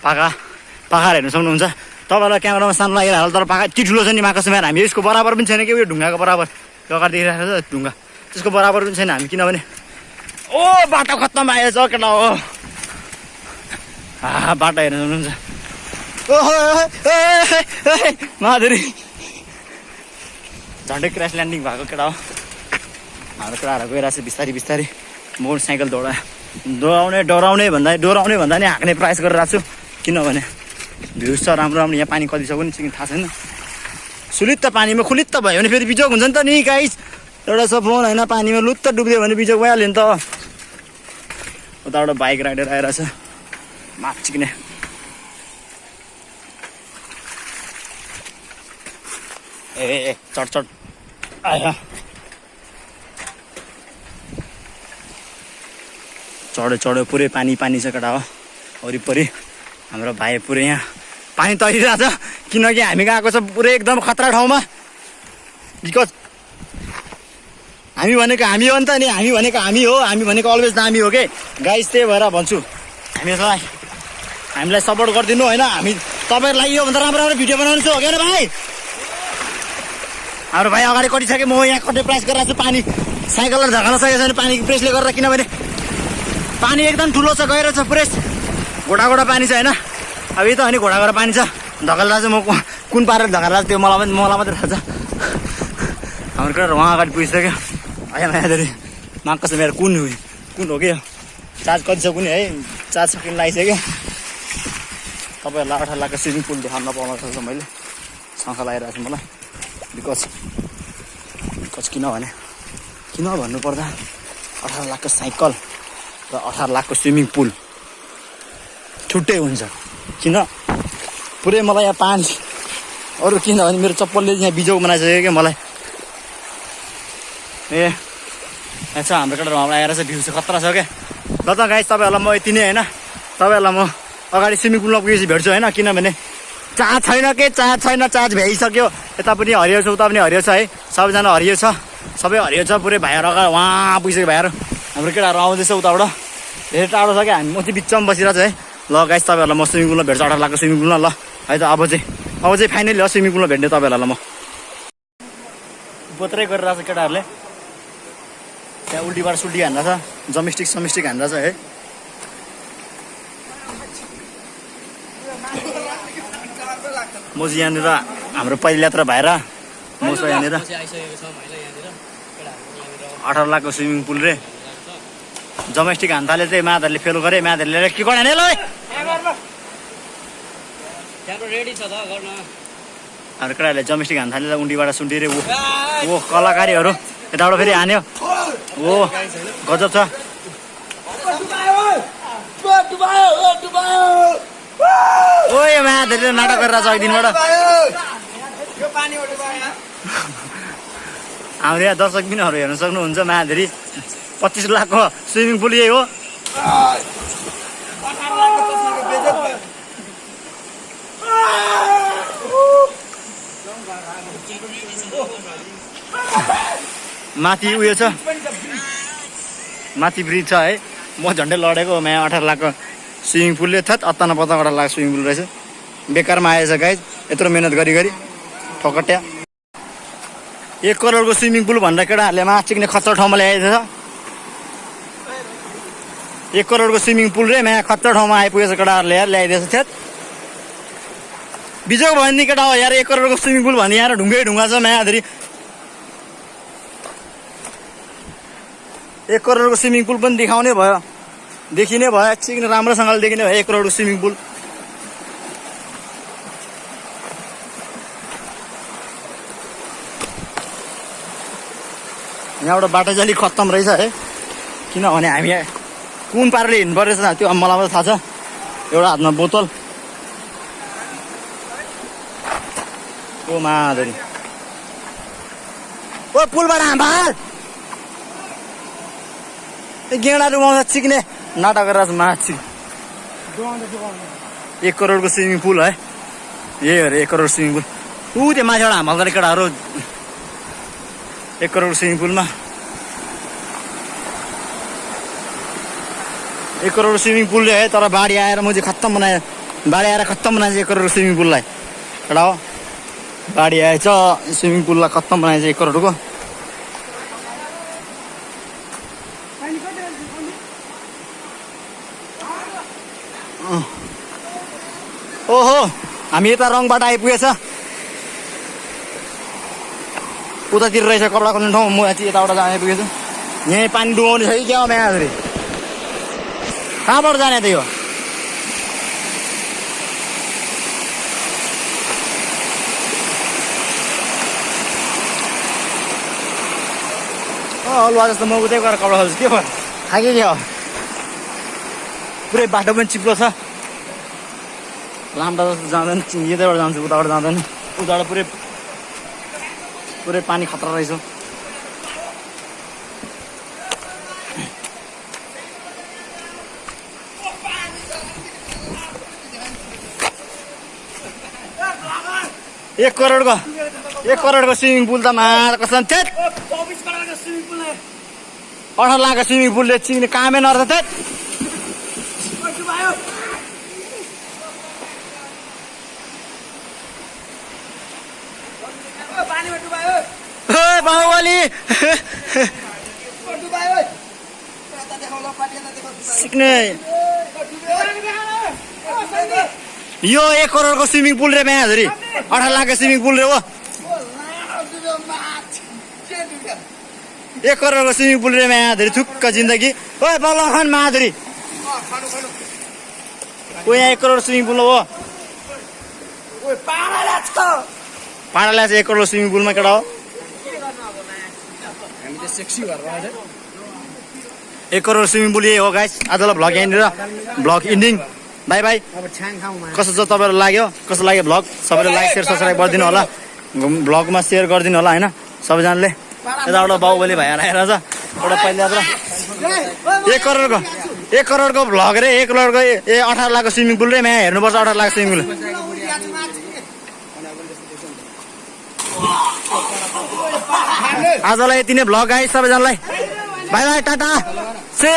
A: पाखा पाखाहरू हेर्नु सक्नुहुन्छ। तपाईँलाई क्यामेरामा सानो लागेर होला तर पाखा यति ठुलो छ नि माकासमा हामी यसको बराबर पनि छैन कि उयो ढुङ्गाको बराबर। अगाडि देखिरहेको छ ढुङ्गा। त्यसको बराबर पनि छैन हामी किनभने ओ बाटो खत्तम आएछ केटा हो बाटो हेर्नु सक्नुहुन्छ। माधुरी। झन्डै क्रास ल्यान्डिङ भएको केटा हो। हाम्रो केटाहरू गइरहेको छ बिस्तारै बिस्तारै। मोटरसाइकल दौडा। दौडाउने डराउने भन्दा डराउने भन्दा नि हाँक्ने प्रयास गरिरहेको छु किनभने भ्युज छ राम्रो राम्रो। यहाँ पानी कति छ पनि थाहा छैन। सुलित्त पानीमा खुलित्त भयो भने फेरि बिजोग हुन्छ नि त नि गाइस एउटा छ फोन होइन पानीमा लुत्त डुब्यो भने बिजोग भइहाल्यो नि त। उताबाट बाइक राइडर आइरहेछ। माचिक्ने ए ए चढ चढ। आयो। चढ्यो चढ्यो पुरै पानी पानी छ केटा हो। वरिपरि हाम्रो भाइ पुरै यहाँ पानी तरिरहेको छ किनकि हामी गएको छ पुरै एकदम खतरा ठाउँमा। बिकज हामी भनेको हामी हो नि त नि हामी भनेको हामी हो हामी भनेको अलवेज दामी हो कि? गाइस त्यही भएर भन्छु। हामीलाई हामीलाई सपोर्ट गरिदिनु होइन। हामी तपाईँहरूलाई योभन्दा राम्रो राम्रो भिडियो बनाउनु छु हो क्या भाइ? हाम्रो भाइ अगाडि कटिसक्यो म यहाँ कति प्रयास गरिरहेको छु पानी। साइकललाई झगाल्न सकेको छैन पानी प्रेसले गर्दा किनभने पानी एकदम ठुलो छ गएर छ प्रेस। घोडा घोडा पानी छ होइन? अब यही त अनि घोडा घोडा पानी छ। धकल्दा चाहिँ म कुन पारेर धकल्दा त्यो मलाई पनि मलाई मात्रै थाहा छ। हाम्रो केटा उहाँ अगाडि पुगिसक्यो। आयो मायाधरी माग छ मेरो कुन यो? कुन हो कि यो? चार्ज कति छ कुनै है? चार्ज सकिन लागिसक्यो? तपाईँहरूलाई अठार लाखको स्विमिङ पुल देखाउन नपाउन सक्छ मैले। शङ्का लागिरहेको छ मलाई। बिकज बिकज किनभने किन भन्नुपर्दा अठार लाखको साइकल र अठार लाखको स्विमिङ पुल छुट्टै हुन्छ। किन? पुरै मलाई यहाँ पानी अरू किनभने मेरो चप्पलले यहाँ बिजोग बनाइसक्यो क्या मलाई। ए यहाँ छ हाम्रो केटा हाम्रो आएर चाहिँ भ्यू चाहिँ खतरा छ क्या। ल त गाइस तपाईँहरूलाई म यति नै होइन। तपाईँहरूलाई म अगाडि स्विमिङ पुलमा पुगेपछि भेट्छु होइन किनभने चार्ज छैन के? चार्ज छैन चार्ज भ्याइसक्यो। यता पनि हरियो छ उता पनि हरियो छ है। सबैजना हरियो छ। सबै हरियो छ पुरै भाइहरू अगाडि उहाँ पुगिसक्यो भाइहरू। हाम्रो केटाहरू आउँदैछ उताबाट। धेरै टाढो छ क्या हामी चाहिँ बिचमा बसिरहेको छु है। ल गाइस तपाईँहरूलाई म स्विमिङ पुलमा भेट्छु अठार लाखको स्विमिङ पुलमा। ल है त अब चाहिँ अब चाहिँ फाइनली हो स्विमिङ पुलमा भेट्ने तपाईँहरूलाई म। बोत्रै गरिरहेको छ केटाहरूले। त्यहाँ उल्टीबाट सुल्टी हान्दा छ जमिस्टिक समिस्टिक हान्दा छ है। म चाहिँ यहाँनिर हाम्रो पहिलो यात्रा भएर म
C: छ यहाँनिर।
A: अठार लाखको स्विमिङ पुल रे। जमेस्टिक हान थाले चाहिँ मादरले फेल गरे मादरले के गर्ने ल
C: त्यहाँको रेडी छ त गर्न।
A: हाम्रो केटाहरूले जमेस्टिक हान थाले उन्डीबाट सुन्टी रे ऊ ओ कलाकारीहरू यताबाट फेरि हान्यो। ओ गजब छ। ओ यो नाटक गरेर छ एक दिनबाट। हाम्रो यहाँ दर्शक बिनहरू हेर्न सक्नुहुन्छ महाधेरी पच्चिस लाखको स्विमिङ पुल यही हो। माथि उयो छ। माथि ब्रिज छ है। म झन्डै लडेको यहाँ अठार लाखको। स्विमिङ पुलले थत अत्ताना पत्ता अठार लाख स्विमिङ पुल रहेछ। बेकारमा आएछ गाई यत्रो मिहिनेत गरी गरी। ठोकट्या। एक करोडको स्विमिङ पुल भनेर केटाहरूले माछ चिक्ने खच्चर ठाउँमा ल्याएको छ। एक करोडको स्विमिङ पुल रे यहाँ खच्चर ठाउँमा आइपुगेछ केटाहरूले यार ल्याइदिएछ थ्यात। बिजोग भयो नि केटा हो यार एक करोडको स्विमिङ पुल भन्ने यहाँ ढुङ्गै ढुङ्गा छ मायाधरी एक करोडको स्विमिङ पुल पनि देखाउने भयो। देखिने भयो चिक्ने राम्रोसँगले देखिने भयो एक करोडको स्विमिङ पुल। यहाँबाट बाटो चाहिँ अलिक खत्तम रहेछ है। किनभने हामी कुन पाराले हिँड्नु पर्छ त्यो अब मलाई मात्रै थाहा छ। एउटा हातमा बोतल। ओ माधुरी। ओ पुलबाट हाम्बाल गेडा रुमाउँछ चिक्ने नाटक गरेर छ माछ चिक एक करोडको स्विमिङ पुल है। यही अरे एक करोड स्विमिङ पुल। ऊ त्यो माथिबाट हाम्हाल्दा केटाहरू एक करोड स्विमिङ पुलमा। एक करोड स्विमिङ पुल है तर बाढी आएर म चाहिँ खत्तम बनाएँ। बाढी आएर खत्तम बनाएछ एक करोड स्विमिङ पुललाई। एउटा हो बाढी आएछ स्विमिङ पुललाई खत्तम बनाएछ एक करोडको अँ। ओहो हामी यता रङबाट आइपुगेछ। उतातिर रहेछ कपडा खोल्ने ठाउँ म यति यताबाट जान आइपुगेछु। यहीँ पानी डुबाउने छ कि क्या हो म्याधुरी कहाँबाट जाने त यो? हलुवा जस्तो म उतै गएर कपडा खोल्छु के भयो? खाके के हो? पुरै बाटो पनि चिप्लो छ। लाम्डा जस्तो जाँदैन यतैबाट जान्छु उताबाट जाँदैन। उताबाट पुरै पुरै पानी खतरा रहेछ। एक करोडको एक करोडको स्विमिङ पुल त मार कसम थेट अठार लाखको स्विमिङ पुलले चिन्ने कामै नर्छ थेट ओए बाहुबली सिक्ने यो एक करोडको स्विमिङ पुल रे म्याधुरी अठार लाखको स्विमिङ पुल रे हो। एक करोडको स्विमिङ पुल रे म्याधुरी थुक्क जिन्दगी। ओए बल्ल खान माधुरी ओ यहाँ एक करोड स्विमिङ पुल हो। पाडा ल्याएको एक करोड स्विमिङ पुलमा केटा हो।
B: हामी त सेक्सी भएर
A: एक करोड स्विमिङ पुल यही हो गाइस आजलाई भ्लग यहाँनिर। भ्लग इन्डिङ बाई बाई कस्तो छ तपाईँलाई लाग्यो? कस्तो लाग्यो भ्लग सबैले लाइक सेयर सब्सक्राइब गरिदिनु होला। भ्लगमा सेयर गरिदिनु होला होइन? सबैजनाले। यताबाट बाहुबली भाइ आएर छ एउटा पहिला एक करोडको एक करोडको भ्लग रे एक करोडको ए- अठार लाखको स्विमिङ पुल रे। म्या हेर्नुपर्छ अठार लाख स्विमिङ पुल। आजलाई यति नै भ्लग आइ सबैजनालाई। By by Tata say